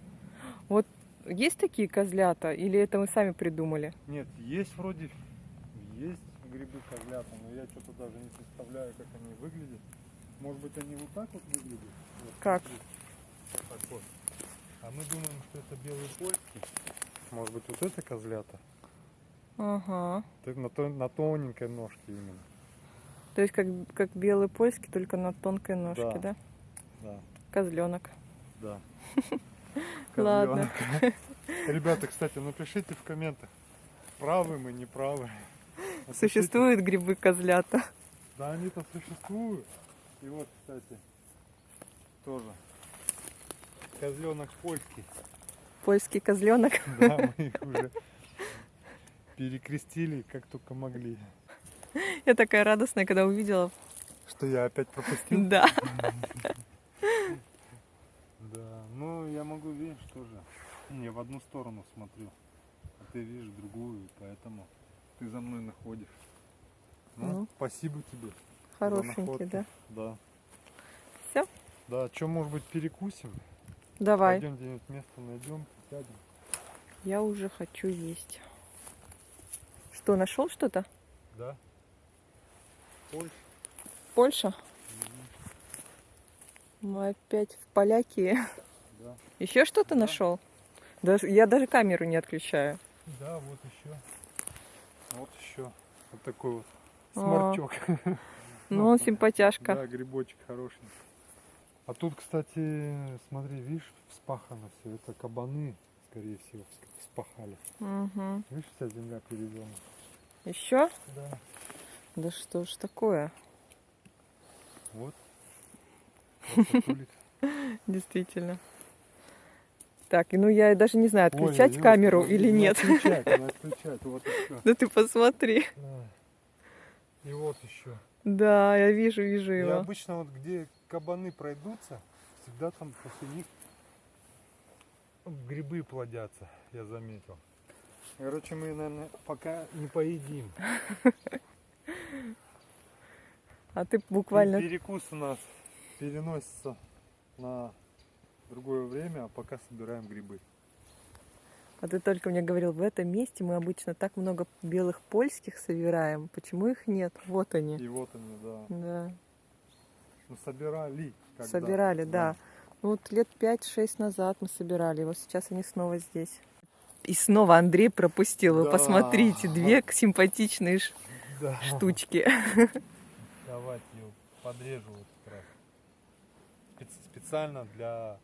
Speaker 2: Есть такие козлята? Или это мы сами придумали?
Speaker 1: Нет, есть вроде, есть грибы козлята, но я что-то даже не представляю, как они выглядят. Может быть, они вот так вот выглядят? Вот
Speaker 2: Как?
Speaker 1: смотри. Так вот. А мы думаем, что это белый польский. Может быть, вот это козлята?
Speaker 2: Ага.
Speaker 1: Так На, то- на тоненькой ножке именно.
Speaker 2: То есть как, как белый польский, только на тонкой ножке,
Speaker 1: Да.
Speaker 2: да?
Speaker 1: Да,
Speaker 2: Козленок.
Speaker 1: да. *laughs*
Speaker 2: Ладно. *laughs*
Speaker 1: Ребята, кстати, напишите в комментах, правы мы, не правы.
Speaker 2: Существуют грибы козлята.
Speaker 1: Да, они-то существуют. И вот, кстати, тоже. Козленок польский.
Speaker 2: Польский козленок. *laughs*
Speaker 1: Да, мы их уже перекрестили, как только могли.
Speaker 2: Я такая радостная, когда увидела.
Speaker 1: Что я опять пропустил?
Speaker 2: Да.
Speaker 1: Ну я могу, видишь, тоже. Не, в одну сторону смотрю. А ты видишь другую, поэтому ты за мной находишь. Ну,
Speaker 2: Ну.
Speaker 1: спасибо тебе.
Speaker 2: Хорошенький, да?
Speaker 1: Да.
Speaker 2: Всё?
Speaker 1: Да, что, может быть, перекусим?
Speaker 2: Давай.
Speaker 1: Пойдем где-нибудь место найдем, сядем.
Speaker 2: Я уже хочу есть. Что, нашел что-то?
Speaker 1: Да. Польша.
Speaker 2: Польша? Мы опять в Полякии.
Speaker 1: Да.
Speaker 2: Еще что-то
Speaker 1: Да.
Speaker 2: нашел? Даже, я даже камеру не отключаю.
Speaker 1: Да, вот еще. Вот еще. Вот такой вот
Speaker 2: А.
Speaker 1: сморчок.
Speaker 2: Ну, он симпатяшка.
Speaker 1: Да, грибочек хороший. А тут, кстати, смотри, видишь, вспахано все. Это кабаны, скорее всего, вс- вспахали.
Speaker 2: Угу.
Speaker 1: Видишь, вся земля переведена.
Speaker 2: Еще?
Speaker 1: Да.
Speaker 2: Да что ж такое?
Speaker 1: Вот. *laughs*
Speaker 2: Действительно. Так, ну я даже не знаю,
Speaker 1: Ой,
Speaker 2: отключать
Speaker 1: Илюш,
Speaker 2: камеру
Speaker 1: ну,
Speaker 2: или
Speaker 1: не
Speaker 2: нет.
Speaker 1: Отключать, не отключать. Вот еще.
Speaker 2: Да ты посмотри.
Speaker 1: И вот еще.
Speaker 2: Да, я вижу, вижу
Speaker 1: И
Speaker 2: его.
Speaker 1: обычно вот где кабаны пройдутся, всегда там после них грибы плодятся, я заметил. Короче, мы, наверное, пока не поедим.
Speaker 2: А ты буквально...
Speaker 1: Перекус у нас переносится на другое время, а пока собираем грибы.
Speaker 2: А ты только мне говорил, в этом месте мы обычно так много белых польских собираем. Почему их нет? Вот они.
Speaker 1: И вот они, да.
Speaker 2: Да.
Speaker 1: Мы собирали. когда-то,
Speaker 2: Собирали, да. Ну вот лет 5-6 назад мы собирали. Вот сейчас они снова здесь. И снова Андрей пропустил. Вы
Speaker 1: Да.
Speaker 2: посмотрите, две *laughs* симпатичные ш-
Speaker 1: Да.
Speaker 2: штучки.
Speaker 1: Давайте ее подрежу вот как раз. Спец- Специально для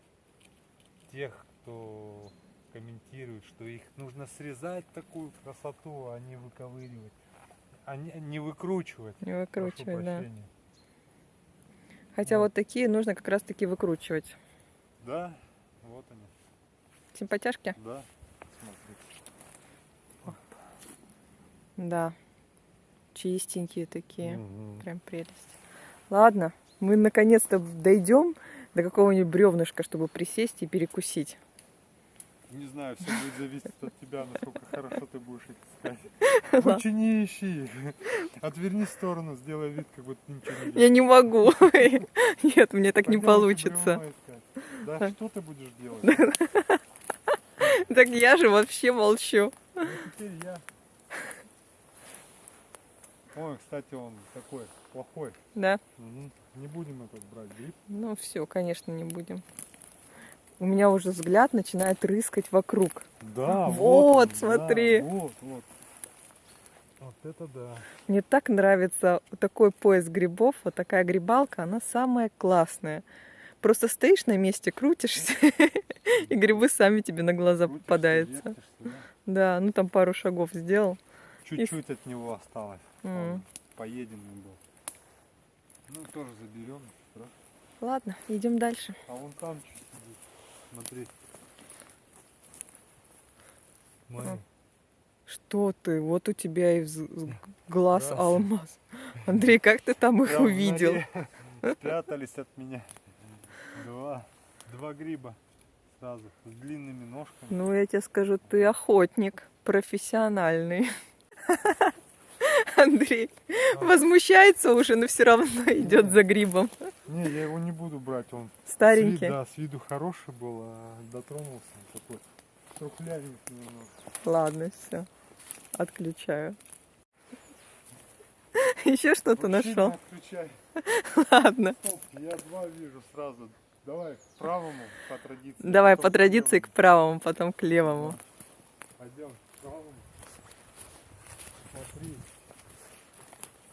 Speaker 1: тех, кто комментирует, что их нужно срезать такую красоту, а не выковыривать. А не, не выкручивать.
Speaker 2: Не выкручивать, да. Хотя
Speaker 1: Вот.
Speaker 2: вот такие нужно как раз таки выкручивать.
Speaker 1: Да, вот они.
Speaker 2: Симпатяшки?
Speaker 1: Да, смотрите.
Speaker 2: Да. Чистенькие такие.
Speaker 1: Мгм.
Speaker 2: Прям прелесть. Ладно, мы наконец-то дойдем до какого-нибудь бревнышка, чтобы присесть и перекусить.
Speaker 1: Не знаю, все будет зависеть от тебя, насколько хорошо ты будешь их искать. *laughs* Лучше не ищи. Отверни в сторону, сделай вид, как будто ничего не.
Speaker 2: Я не могу. *laughs* Нет, мне так не получится.
Speaker 1: Да, что ты будешь делать? *laughs*
Speaker 2: Так я же вообще молчу.
Speaker 1: Ну теперь я. Ой, кстати, он такой плохой.
Speaker 2: Да?
Speaker 1: Мгм. Не будем этот брать гриб.
Speaker 2: Ну все, конечно, не будем. У меня уже взгляд начинает рыскать вокруг.
Speaker 1: Да,
Speaker 2: Вот,
Speaker 1: он,
Speaker 2: смотри.
Speaker 1: да, вот, вот. Вот это да.
Speaker 2: Мне так нравится такой пояс грибов, вот такая грибалка, она самая классная. Просто стоишь на месте, крутишься, *laughs* и грибы сами тебе на глаза попадаются.
Speaker 1: да.
Speaker 2: Ну там пару шагов сделал.
Speaker 1: Чуть-чуть от него осталось. Поеденный был. Ну, тоже заберем. страшного.
Speaker 2: Ладно, идем дальше.
Speaker 1: А вон там что сидит. Смотри. Смотри.
Speaker 2: Что ты? Вот у тебя и вз- глаз
Speaker 1: Здравствуй.
Speaker 2: алмаз. Андрей, как ты там их
Speaker 1: Прям
Speaker 2: увидел?
Speaker 1: Спрятались от меня. Два. Два гриба сразу. С длинными ножками.
Speaker 2: Ну, я тебе скажу, ты охотник, профессиональный. *laughs* Андрей возмущается уже, но все равно идет за грибом.
Speaker 1: Не, я его не буду брать. Он с вид-
Speaker 2: Старенький.
Speaker 1: да, с виду хороший был, а дотронулся он такой. Трухлявенький немного.
Speaker 2: Ладно, все. Отключаю. *laughs* Еще что-то нашел.
Speaker 1: отключай. *laughs*
Speaker 2: Ладно.
Speaker 1: Стоп, я два вижу сразу. Давай к правому по традиции.
Speaker 2: Давай по традиции к правому, потом к левому.
Speaker 1: Пойдем к правому. Смотри.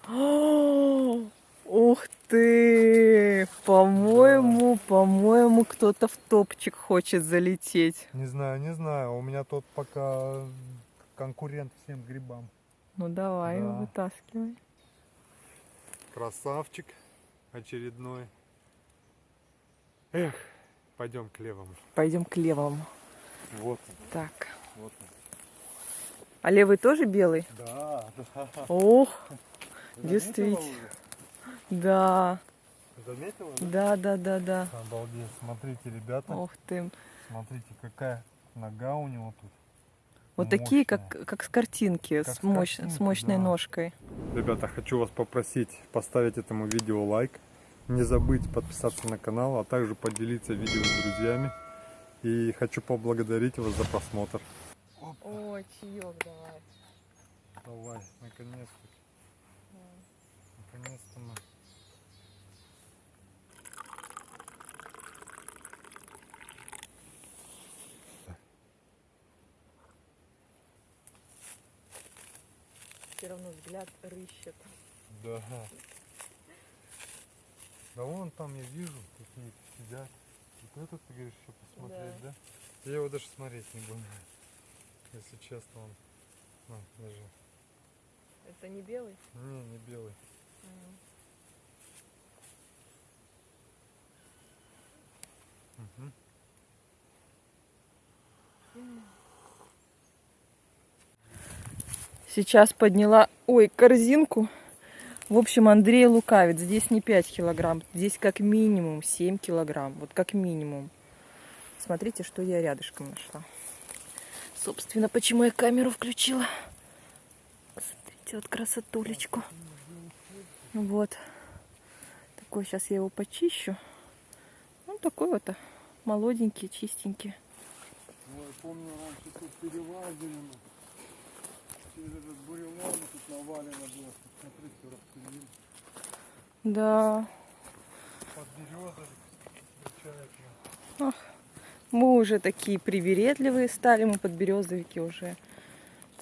Speaker 2: О, *gasps* Ух ты! По-моему, по-моему, кто-то в топчик хочет залететь.
Speaker 1: Не знаю, не знаю. У меня тот пока конкурент всем грибам.
Speaker 2: Ну давай,
Speaker 1: Да.
Speaker 2: вытаскивай.
Speaker 1: Красавчик очередной. Эх, пойдем к левому.
Speaker 2: Пойдем к левому.
Speaker 1: Вот он,
Speaker 2: Так.
Speaker 1: вот он.
Speaker 2: А левый тоже белый?
Speaker 1: Да, да. *laughs*
Speaker 2: Ох, Действительно. да.
Speaker 1: Заметила?
Speaker 2: Да,
Speaker 1: да?
Speaker 2: да, да.
Speaker 1: Обалдеть. Смотрите, ребята.
Speaker 2: Ух ты.
Speaker 1: Смотрите, какая нога у него тут.
Speaker 2: Вот такие, как,
Speaker 1: Мощная.
Speaker 2: как с картинки,
Speaker 1: Как
Speaker 2: с,
Speaker 1: с
Speaker 2: мощ-
Speaker 1: картинки,
Speaker 2: с мощной
Speaker 1: да.
Speaker 2: ножкой.
Speaker 1: Ребята, хочу вас попросить поставить этому видео лайк. Не забыть подписаться на канал, а также поделиться видео с друзьями. И хочу поблагодарить вас за просмотр.
Speaker 2: О, чаек давай.
Speaker 1: Давай, наконец-то. Мы.
Speaker 2: Все равно взгляд рыщет.
Speaker 1: Да. Да вон там я вижу, какие сидят. Вот этот, ты говоришь, еще посмотреть, да? Я его даже смотреть не буду. Если честно, он... На, даже.
Speaker 2: Это не белый?
Speaker 1: Не, не белый.
Speaker 2: Сейчас подняла, ой, корзинку. В общем, Андрей лукавит. Здесь не 5 килограмм, здесь как минимум 7 килограмм. Вот как минимум. Смотрите, что я рядышком нашла. Собственно, почему я камеру включила. Смотрите, вот красотулечку. Вот. Такой, сейчас я его почищу. Ну, такой вот а, молоденький, чистенький.
Speaker 1: Ой, помню, раньше тут перелазили мы. Через этот бурелом тут навалено было. Смотри, все распылили.
Speaker 2: Да,
Speaker 1: Под березой встречают.
Speaker 2: мы уже такие привередливые стали, мы подберезовики уже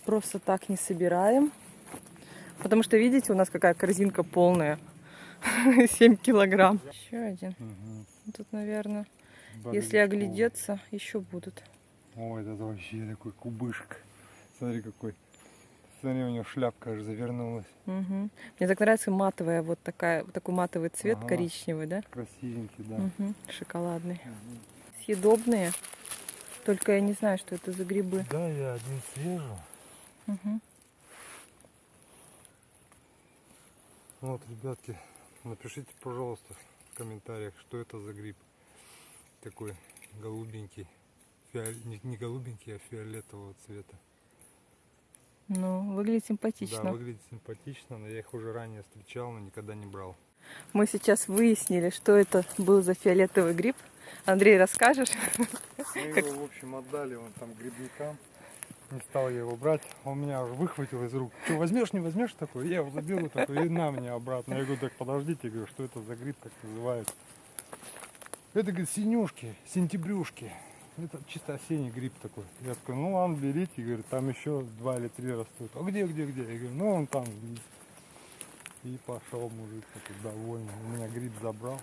Speaker 2: просто так не собираем. Потому что, видите, у нас какая корзинка полная. *laughs* 7 килограмм. Еще один. Тут, наверное, если оглядеться, еще будут.
Speaker 1: Ой, это вообще такой кубышек. Смотри какой. Смотри, у него шляпка аж завернулась.
Speaker 2: Мгм. Мне так нравится матовая, вот такая, вот такой матовый цвет,
Speaker 1: Ага.
Speaker 2: коричневый, да?
Speaker 1: Красивенький, да.
Speaker 2: Мгм. Шоколадный.
Speaker 1: Мгм.
Speaker 2: Съедобные. Только я не знаю, что это за грибы.
Speaker 1: Да, я один свежу.
Speaker 2: Мгм.
Speaker 1: Вот, ребятки, напишите, пожалуйста, в комментариях, что это за гриб. Такой голубенький. Фиол- Не, не голубенький, а фиолетового цвета.
Speaker 2: Ну, выглядит симпатично.
Speaker 1: Да, выглядит симпатично, но я их уже ранее встречал, но никогда не брал.
Speaker 2: Мы сейчас выяснили, что это был за фиолетовый гриб. Андрей, расскажешь?
Speaker 1: Мы его, в общем, отдали вон там грибникам. Не стал я его брать. Он меня уже выхватил из рук. Что, возьмешь, не возьмешь такой? Я его заберу такой и на мне обратно. Я говорю, так подождите, говорю, что это за гриб, как называется? Это, говорит, синюшки, сентябрюшки. Это чисто осенний гриб такой. Я такой, ну ладно, берите, говорю, там еще два или три растут. А где, где, где? Я говорю, ну он там. И пошел мужик такой довольный. У меня гриб забрал.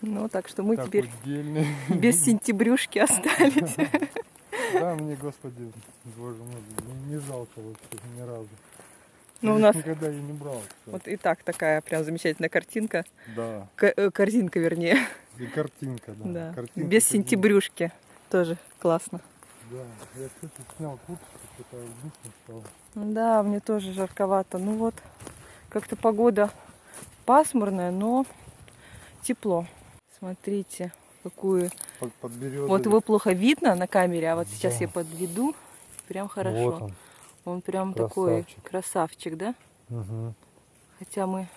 Speaker 2: Ну, так что мы
Speaker 1: такой
Speaker 2: теперь
Speaker 1: дельный.
Speaker 2: без сентябрюшки остались. *laughs*
Speaker 1: Да, мне, господи, боже мой, не, не жалко вообще ни разу.
Speaker 2: Ну,
Speaker 1: Я
Speaker 2: у нас
Speaker 1: никогда и не брал. кстати.
Speaker 2: вот и так такая прям замечательная картинка.
Speaker 1: Да,
Speaker 2: К- э, корзинка, вернее.
Speaker 1: и картинка, да.
Speaker 2: Да.
Speaker 1: Картинка
Speaker 2: Без сентябрюшки. Тоже классно.
Speaker 1: Да, я, кстати, снял куртку, что-то стало.
Speaker 2: Да, мне тоже жарковато. Ну вот, как-то погода пасмурная, но тепло. Смотрите, какую...
Speaker 1: Под, под березой.
Speaker 2: Вот его плохо видно на камере, а вот сейчас
Speaker 1: Да.
Speaker 2: я подведу. Прям хорошо.
Speaker 1: Вот он.
Speaker 2: Он прям такой
Speaker 1: Красавчик.
Speaker 2: красавчик, да?
Speaker 1: Мгм.
Speaker 2: Хотя мы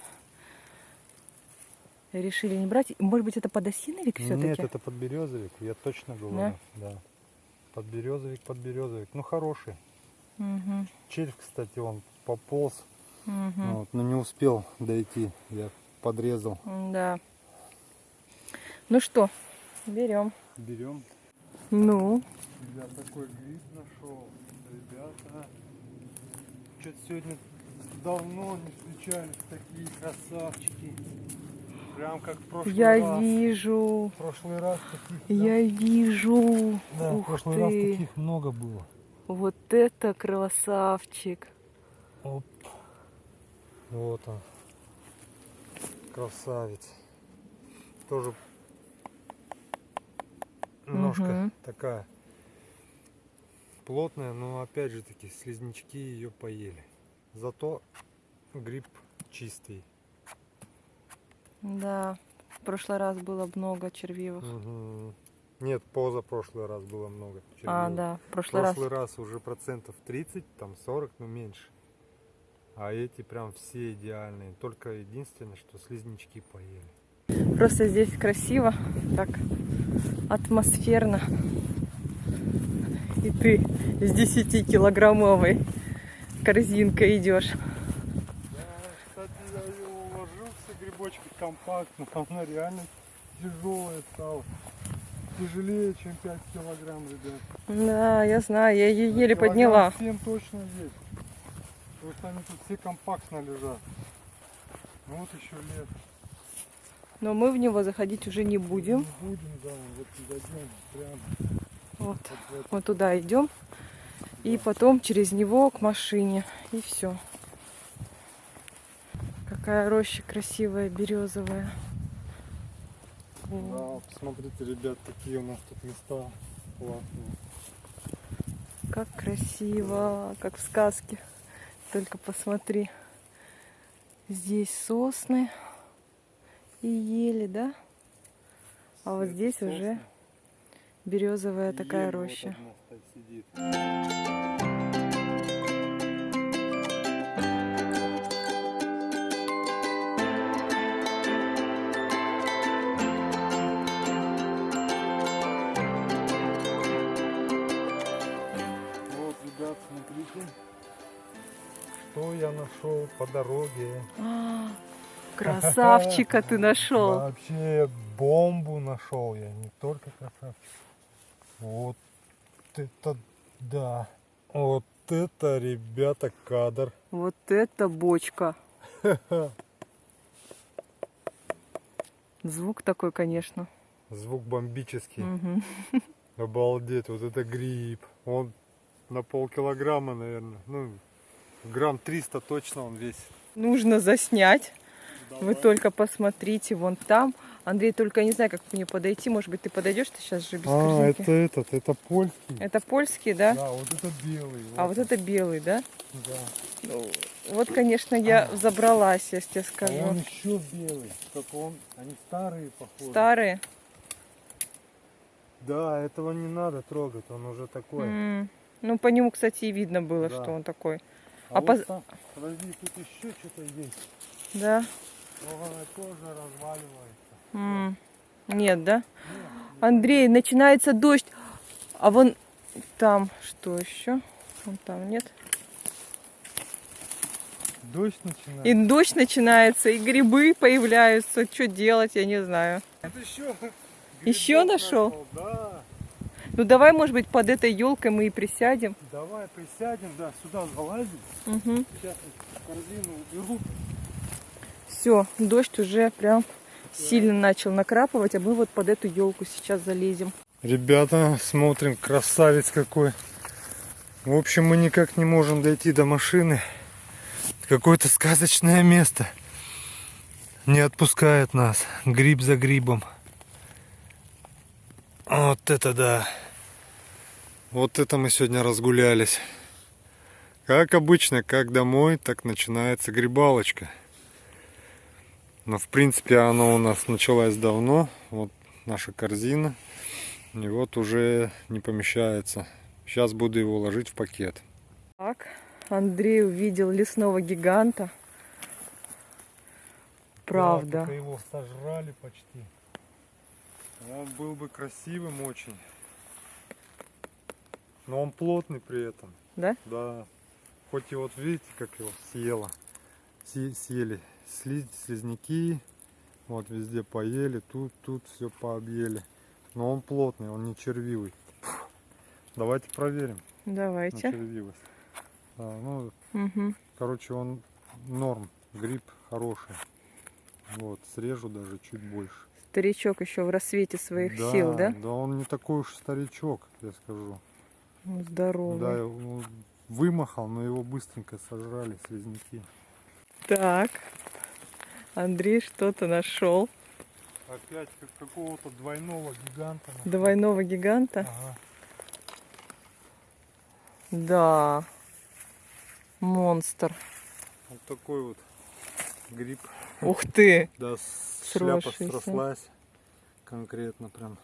Speaker 2: решили не брать. Может быть, это подосиновик все-таки?
Speaker 1: Нет, это подберезовик, я точно говорю. Да. Подберезовик, подберезовик. Ну, хороший.
Speaker 2: Угу,
Speaker 1: Червь, кстати, он пополз,
Speaker 2: угу.
Speaker 1: вот, но не успел дойти. Я подрезал.
Speaker 2: Да. Ну что, берем.
Speaker 1: Берем.
Speaker 2: Ну,
Speaker 1: Я такой гриб нашел, ребята. Что-то сегодня давно не встречались такие красавчики. Прям как в прошлый
Speaker 2: я
Speaker 1: раз.
Speaker 2: вижу,
Speaker 1: В прошлый раз таких.
Speaker 2: я вижу.
Speaker 1: Да, в
Speaker 2: Ух
Speaker 1: прошлый раз
Speaker 2: ты.
Speaker 1: таких много было.
Speaker 2: Вот это красавчик.
Speaker 1: Оп. Вот он. Красавец. Тоже ножка
Speaker 2: Мгм.
Speaker 1: такая плотная, но опять же таки слизнячки ее поели. Зато гриб чистый.
Speaker 2: Да, в прошлый раз было много червивых.
Speaker 1: Мгм. Нет, позапрошлый раз было много.
Speaker 2: А,
Speaker 1: червивых.
Speaker 2: да, в
Speaker 1: В
Speaker 2: прошлый раз.
Speaker 1: прошлый раз уже процентов 30, там 40, но меньше. А эти прям все идеальные. Только единственное, что слизнячки поели.
Speaker 2: Просто здесь красиво, так атмосферно. И ты с 10-килограммовой корзинкой идешь.
Speaker 1: Да, кстати, я ее уложил, все грибочки компактно. Она реально тяжелая стала. Тяжелее, чем 5 килограмм, ребят.
Speaker 2: Да, я знаю, я ее еле
Speaker 1: Килограмм
Speaker 2: подняла.
Speaker 1: 7 точно есть. Потому что они тут все компактно лежат. Ну вот еще лет.
Speaker 2: Но мы в него заходить уже не будем.
Speaker 1: Не будем, да, вот зайдем прямо
Speaker 2: Вот,
Speaker 1: вот
Speaker 2: туда идем. И потом через него к машине. И все. Какая роща красивая, березовая.
Speaker 1: Да, посмотрите, ребят, какие у нас тут места классные.
Speaker 2: Как красиво, как в сказке. Только посмотри. Здесь сосны и ели, да? А вот здесь
Speaker 1: сосны.
Speaker 2: уже березовая
Speaker 1: И
Speaker 2: такая
Speaker 1: ель вот
Speaker 2: роща.
Speaker 1: стоит, сидит. Вот, ребят, смотрите, что я нашел по дороге.
Speaker 2: А, красавчика ты *laughs* нашел.
Speaker 1: Вообще бомбу нашел я, не только красавчик. Вот это да. Вот это, ребята, кадр.
Speaker 2: Вот это бочка. *laughs* Звук такой, конечно.
Speaker 1: Звук бомбический.
Speaker 2: Мгм. *laughs*
Speaker 1: Обалдеть, вот это гриб. Он на полкилограмма, наверное. Ну, грамм 300 точно он весит.
Speaker 2: Нужно заснять. Вы только посмотрите, вон там. Андрей, только я не знаю, как к мне подойти. Может быть, ты подойдешь, ты сейчас же без
Speaker 1: А,
Speaker 2: корзинки.
Speaker 1: это этот, это польский.
Speaker 2: Это польский, да?
Speaker 1: Да, вот это белый.
Speaker 2: А вот это белый, да?
Speaker 1: Да.
Speaker 2: Ну, вот, конечно, я взобралась, я тебе
Speaker 1: А
Speaker 2: скажу.
Speaker 1: он еще белый. Только он, они старые, похоже.
Speaker 2: Старые.
Speaker 1: Да, этого не надо трогать, он уже такой.
Speaker 2: М. Ну, по нему, кстати, и видно было,
Speaker 1: Да.
Speaker 2: что он такой.
Speaker 1: А,
Speaker 2: А
Speaker 1: вот
Speaker 2: поз-
Speaker 1: там, подожди, тут еще что-то есть.
Speaker 2: Да?
Speaker 1: Тоже разваливается.
Speaker 2: М. Нет, да?
Speaker 1: Нет,
Speaker 2: Андрей, начинается дождь. А вон там что еще? Вон там нет.
Speaker 1: дождь начинает.
Speaker 2: И дождь начинается, и грибы появляются. Что делать, я не знаю.
Speaker 1: Это еще
Speaker 2: Еще
Speaker 1: грибов
Speaker 2: нашел?
Speaker 1: Да.
Speaker 2: Ну давай, может быть, под этой елкой мы и присядем.
Speaker 1: Давай присядем, да, сюда залазим.
Speaker 2: Угу.
Speaker 1: Сейчас корзину уберу.
Speaker 2: Все, дождь уже прям сильно начал накрапывать, а мы вот под эту елку сейчас залезем.
Speaker 1: Ребята, смотрим, красавец какой. В общем, мы никак не можем дойти до машины. Какое-то сказочное место. Не отпускает нас. Гриб за грибом. Вот это да. Вот это мы сегодня разгулялись. Как обычно, как домой, так начинается грибалочка. Но в принципе она у нас началась давно. Вот наша корзина. И вот уже не помещается. Сейчас буду его ложить в пакет.
Speaker 2: Так, Андрей увидел лесного гиганта. Правда.
Speaker 1: только его сожрали почти. Он был бы красивым очень. Но он плотный при этом.
Speaker 2: Да?
Speaker 1: Да. Хоть и вот видите, как его съело. Си- съели сли- слизняки. Вот везде поели. Тут, тут все пообъели. Но он плотный, он не червивый. Давайте проверим
Speaker 2: Давайте.
Speaker 1: червивость. Да, ну,
Speaker 2: Мгм.
Speaker 1: Короче, он норм, гриб хороший. Вот, срежу даже чуть больше.
Speaker 2: Старичок еще в рассвете своих сил, да?
Speaker 1: Да, он не такой уж старичок, я скажу.
Speaker 2: Ну, Здоровый.
Speaker 1: Да, он вымахал, но его быстренько сожрали слизняки.
Speaker 2: Так. Андрей что-то нашел.
Speaker 1: Опять как какого-то двойного гиганта. нашел.
Speaker 2: Двойного гиганта.
Speaker 1: Ага.
Speaker 2: Да. Монстр.
Speaker 1: Вот такой вот гриб.
Speaker 2: Ух ты.
Speaker 1: Да, с- шляпа
Speaker 2: Сросшийся.
Speaker 1: срослась. Конкретно прям.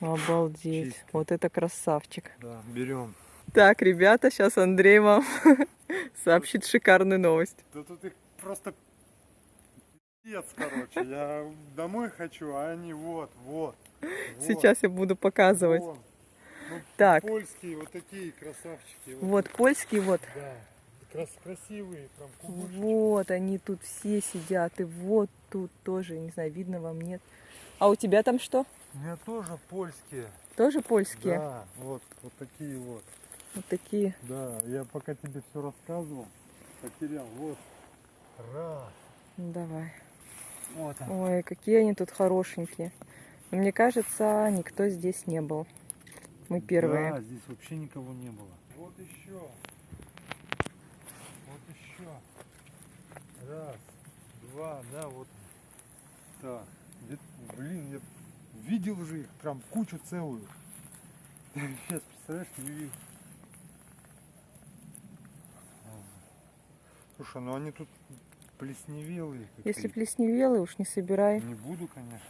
Speaker 2: Обалдеть.
Speaker 1: Чистый.
Speaker 2: Вот это красавчик.
Speaker 1: Да, берем.
Speaker 2: Так, ребята, сейчас Андрей вам *laughs* сообщит шикарную новость.
Speaker 1: Да тут их просто пиздец, короче. Я домой хочу, а они вот, вот. вот,
Speaker 2: Сейчас я буду показывать.
Speaker 1: вон. Ну,
Speaker 2: Так.
Speaker 1: Польские вот такие красавчики.
Speaker 2: Вот польский, вот.
Speaker 1: Да. Крас красивые, прям кубышечки.
Speaker 2: Вот они тут все сидят. И вот тут тоже, не знаю, видно вам, нет. А у тебя там что?
Speaker 1: У меня тоже польские.
Speaker 2: Тоже польские?
Speaker 1: Да, вот, вот такие вот.
Speaker 2: Вот такие.
Speaker 1: Да, я пока тебе все рассказывал, потерял. Вот. Раз.
Speaker 2: Ну, давай.
Speaker 3: Вот он.
Speaker 2: Ой, какие они тут хорошенькие. Но мне кажется, никто здесь не был. Мы первые.
Speaker 3: Да, здесь вообще никого не было.
Speaker 1: Вот еще. Вот еще. Раз, два, да, вот. Так, блин, я видел же их, прям кучу целую. *laughs* Сейчас, представляешь, не видел. Слушай, ну они тут плесневелые.
Speaker 2: Если
Speaker 1: какие-то.
Speaker 2: плесневелый, уж не собирай.
Speaker 1: Не буду, конечно.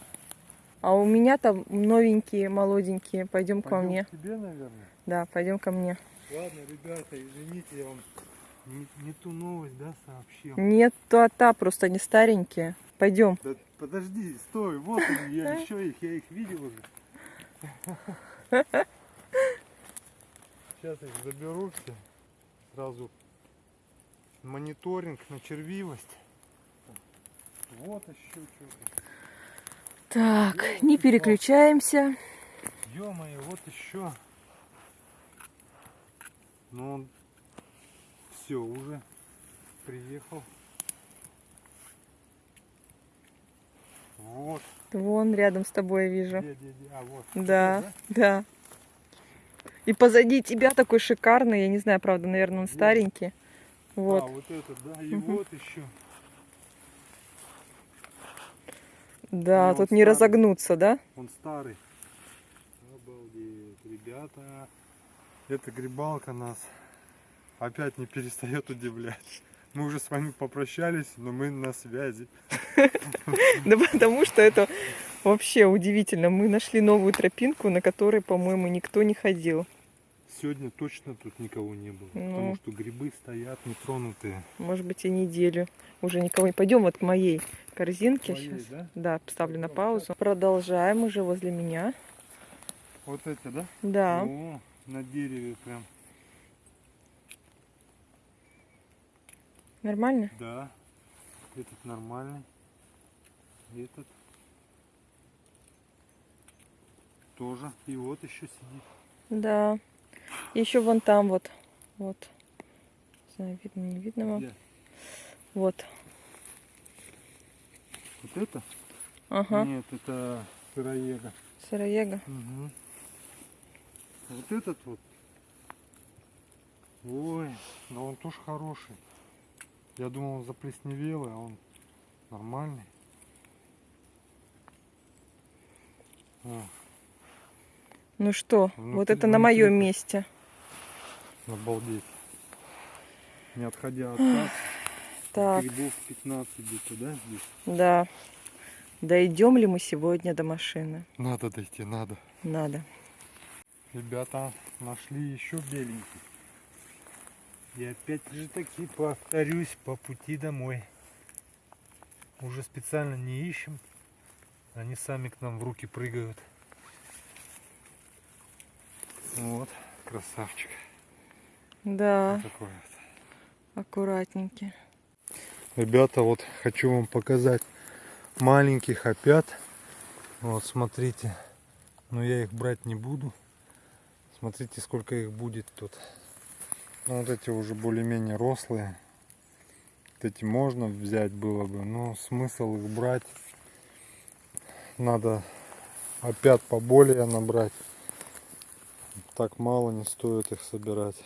Speaker 2: А у меня там новенькие, молоденькие. Пойдем ко
Speaker 1: Пойдем
Speaker 2: мне.
Speaker 1: к тебе, наверное.
Speaker 2: Да, пойдем ко мне.
Speaker 3: Ладно, ребята, извините, я вам не, не ту новость, да, сообщил.
Speaker 2: Нет, то а та, просто они старенькие. Пойдем.
Speaker 3: Да подожди, стой, вот они, я еще их, я их видел уже. *laughs*
Speaker 1: Сейчас их заберу все. Сразу мониторинг на червивость. Вот еще что-то.
Speaker 2: Так, не переключаемся.
Speaker 1: Ё-моё, вот еще. Ну он все уже приехал. Вот.
Speaker 2: Вон рядом с тобой я вижу.
Speaker 1: Где, где, где? А, вот.
Speaker 2: Да,
Speaker 1: Вот,
Speaker 2: да. И позади тебя такой шикарный, я не знаю, правда, наверное, он
Speaker 1: Где?
Speaker 2: старенький.
Speaker 1: А,
Speaker 2: Вот.
Speaker 1: вот это, да. И вот еще.
Speaker 2: Да,
Speaker 1: ну,
Speaker 2: тут не
Speaker 1: старый.
Speaker 2: разогнуться, да?
Speaker 1: Он старый. Обалдеть, ребята. Эта грибалка нас опять не перестает удивлять. Мы уже с вами попрощались, но мы на связи. *laughs*
Speaker 2: Да потому что это вообще удивительно. Мы нашли новую тропинку, на которой, по-моему, никто не ходил.
Speaker 1: Сегодня точно тут никого не было,
Speaker 2: Ну.
Speaker 1: потому что грибы стоят нетронутые.
Speaker 2: Может быть, и неделю. Уже никого не пойдем вот к моей корзинке
Speaker 1: Твоей,
Speaker 2: сейчас.
Speaker 1: да?
Speaker 2: Да, поставлю на паузу. Продолжаем уже возле меня.
Speaker 1: Вот эти, да?
Speaker 2: Да.
Speaker 1: О, на дереве прям.
Speaker 2: Нормально?
Speaker 1: Да. Этот нормальный. Этот тоже. И вот еще сидит.
Speaker 2: Да. Еще вон там вот. Вот. Не знаю, видно, не видно вам.
Speaker 1: Где?
Speaker 2: Вот.
Speaker 1: Вот это?
Speaker 2: Ага.
Speaker 1: Нет, это сыроега.
Speaker 2: Сыроега.
Speaker 1: Угу. Вот этот вот. Ой, да он тоже хороший. Я думал, он заплесневелый, а он нормальный. О,
Speaker 2: Ну что,
Speaker 1: Внутри-
Speaker 2: вот это на моем месте.
Speaker 1: обалдеть. Не отходя от касс,
Speaker 2: Так,
Speaker 1: грибов 15 где-то, да, здесь?
Speaker 2: да. Дойдем ли мы сегодня до машины?
Speaker 1: Надо дойти, надо.
Speaker 2: Надо.
Speaker 1: Ребята нашли еще беленький.
Speaker 3: И опять же таки повторюсь по пути домой. Уже специально не ищем. Они сами к нам в руки прыгают.
Speaker 1: Вот, красавчик.
Speaker 2: Да,
Speaker 1: Вот такой вот.
Speaker 2: аккуратненький.
Speaker 1: Ребята, вот хочу вам показать маленьких опят. Вот, смотрите. Но я их брать не буду. Смотрите, сколько их будет тут. Ну, вот эти уже более-менее рослые. Вот эти можно взять было бы, но смысл их брать. Надо опят поболее набрать. Так мало не стоит их собирать.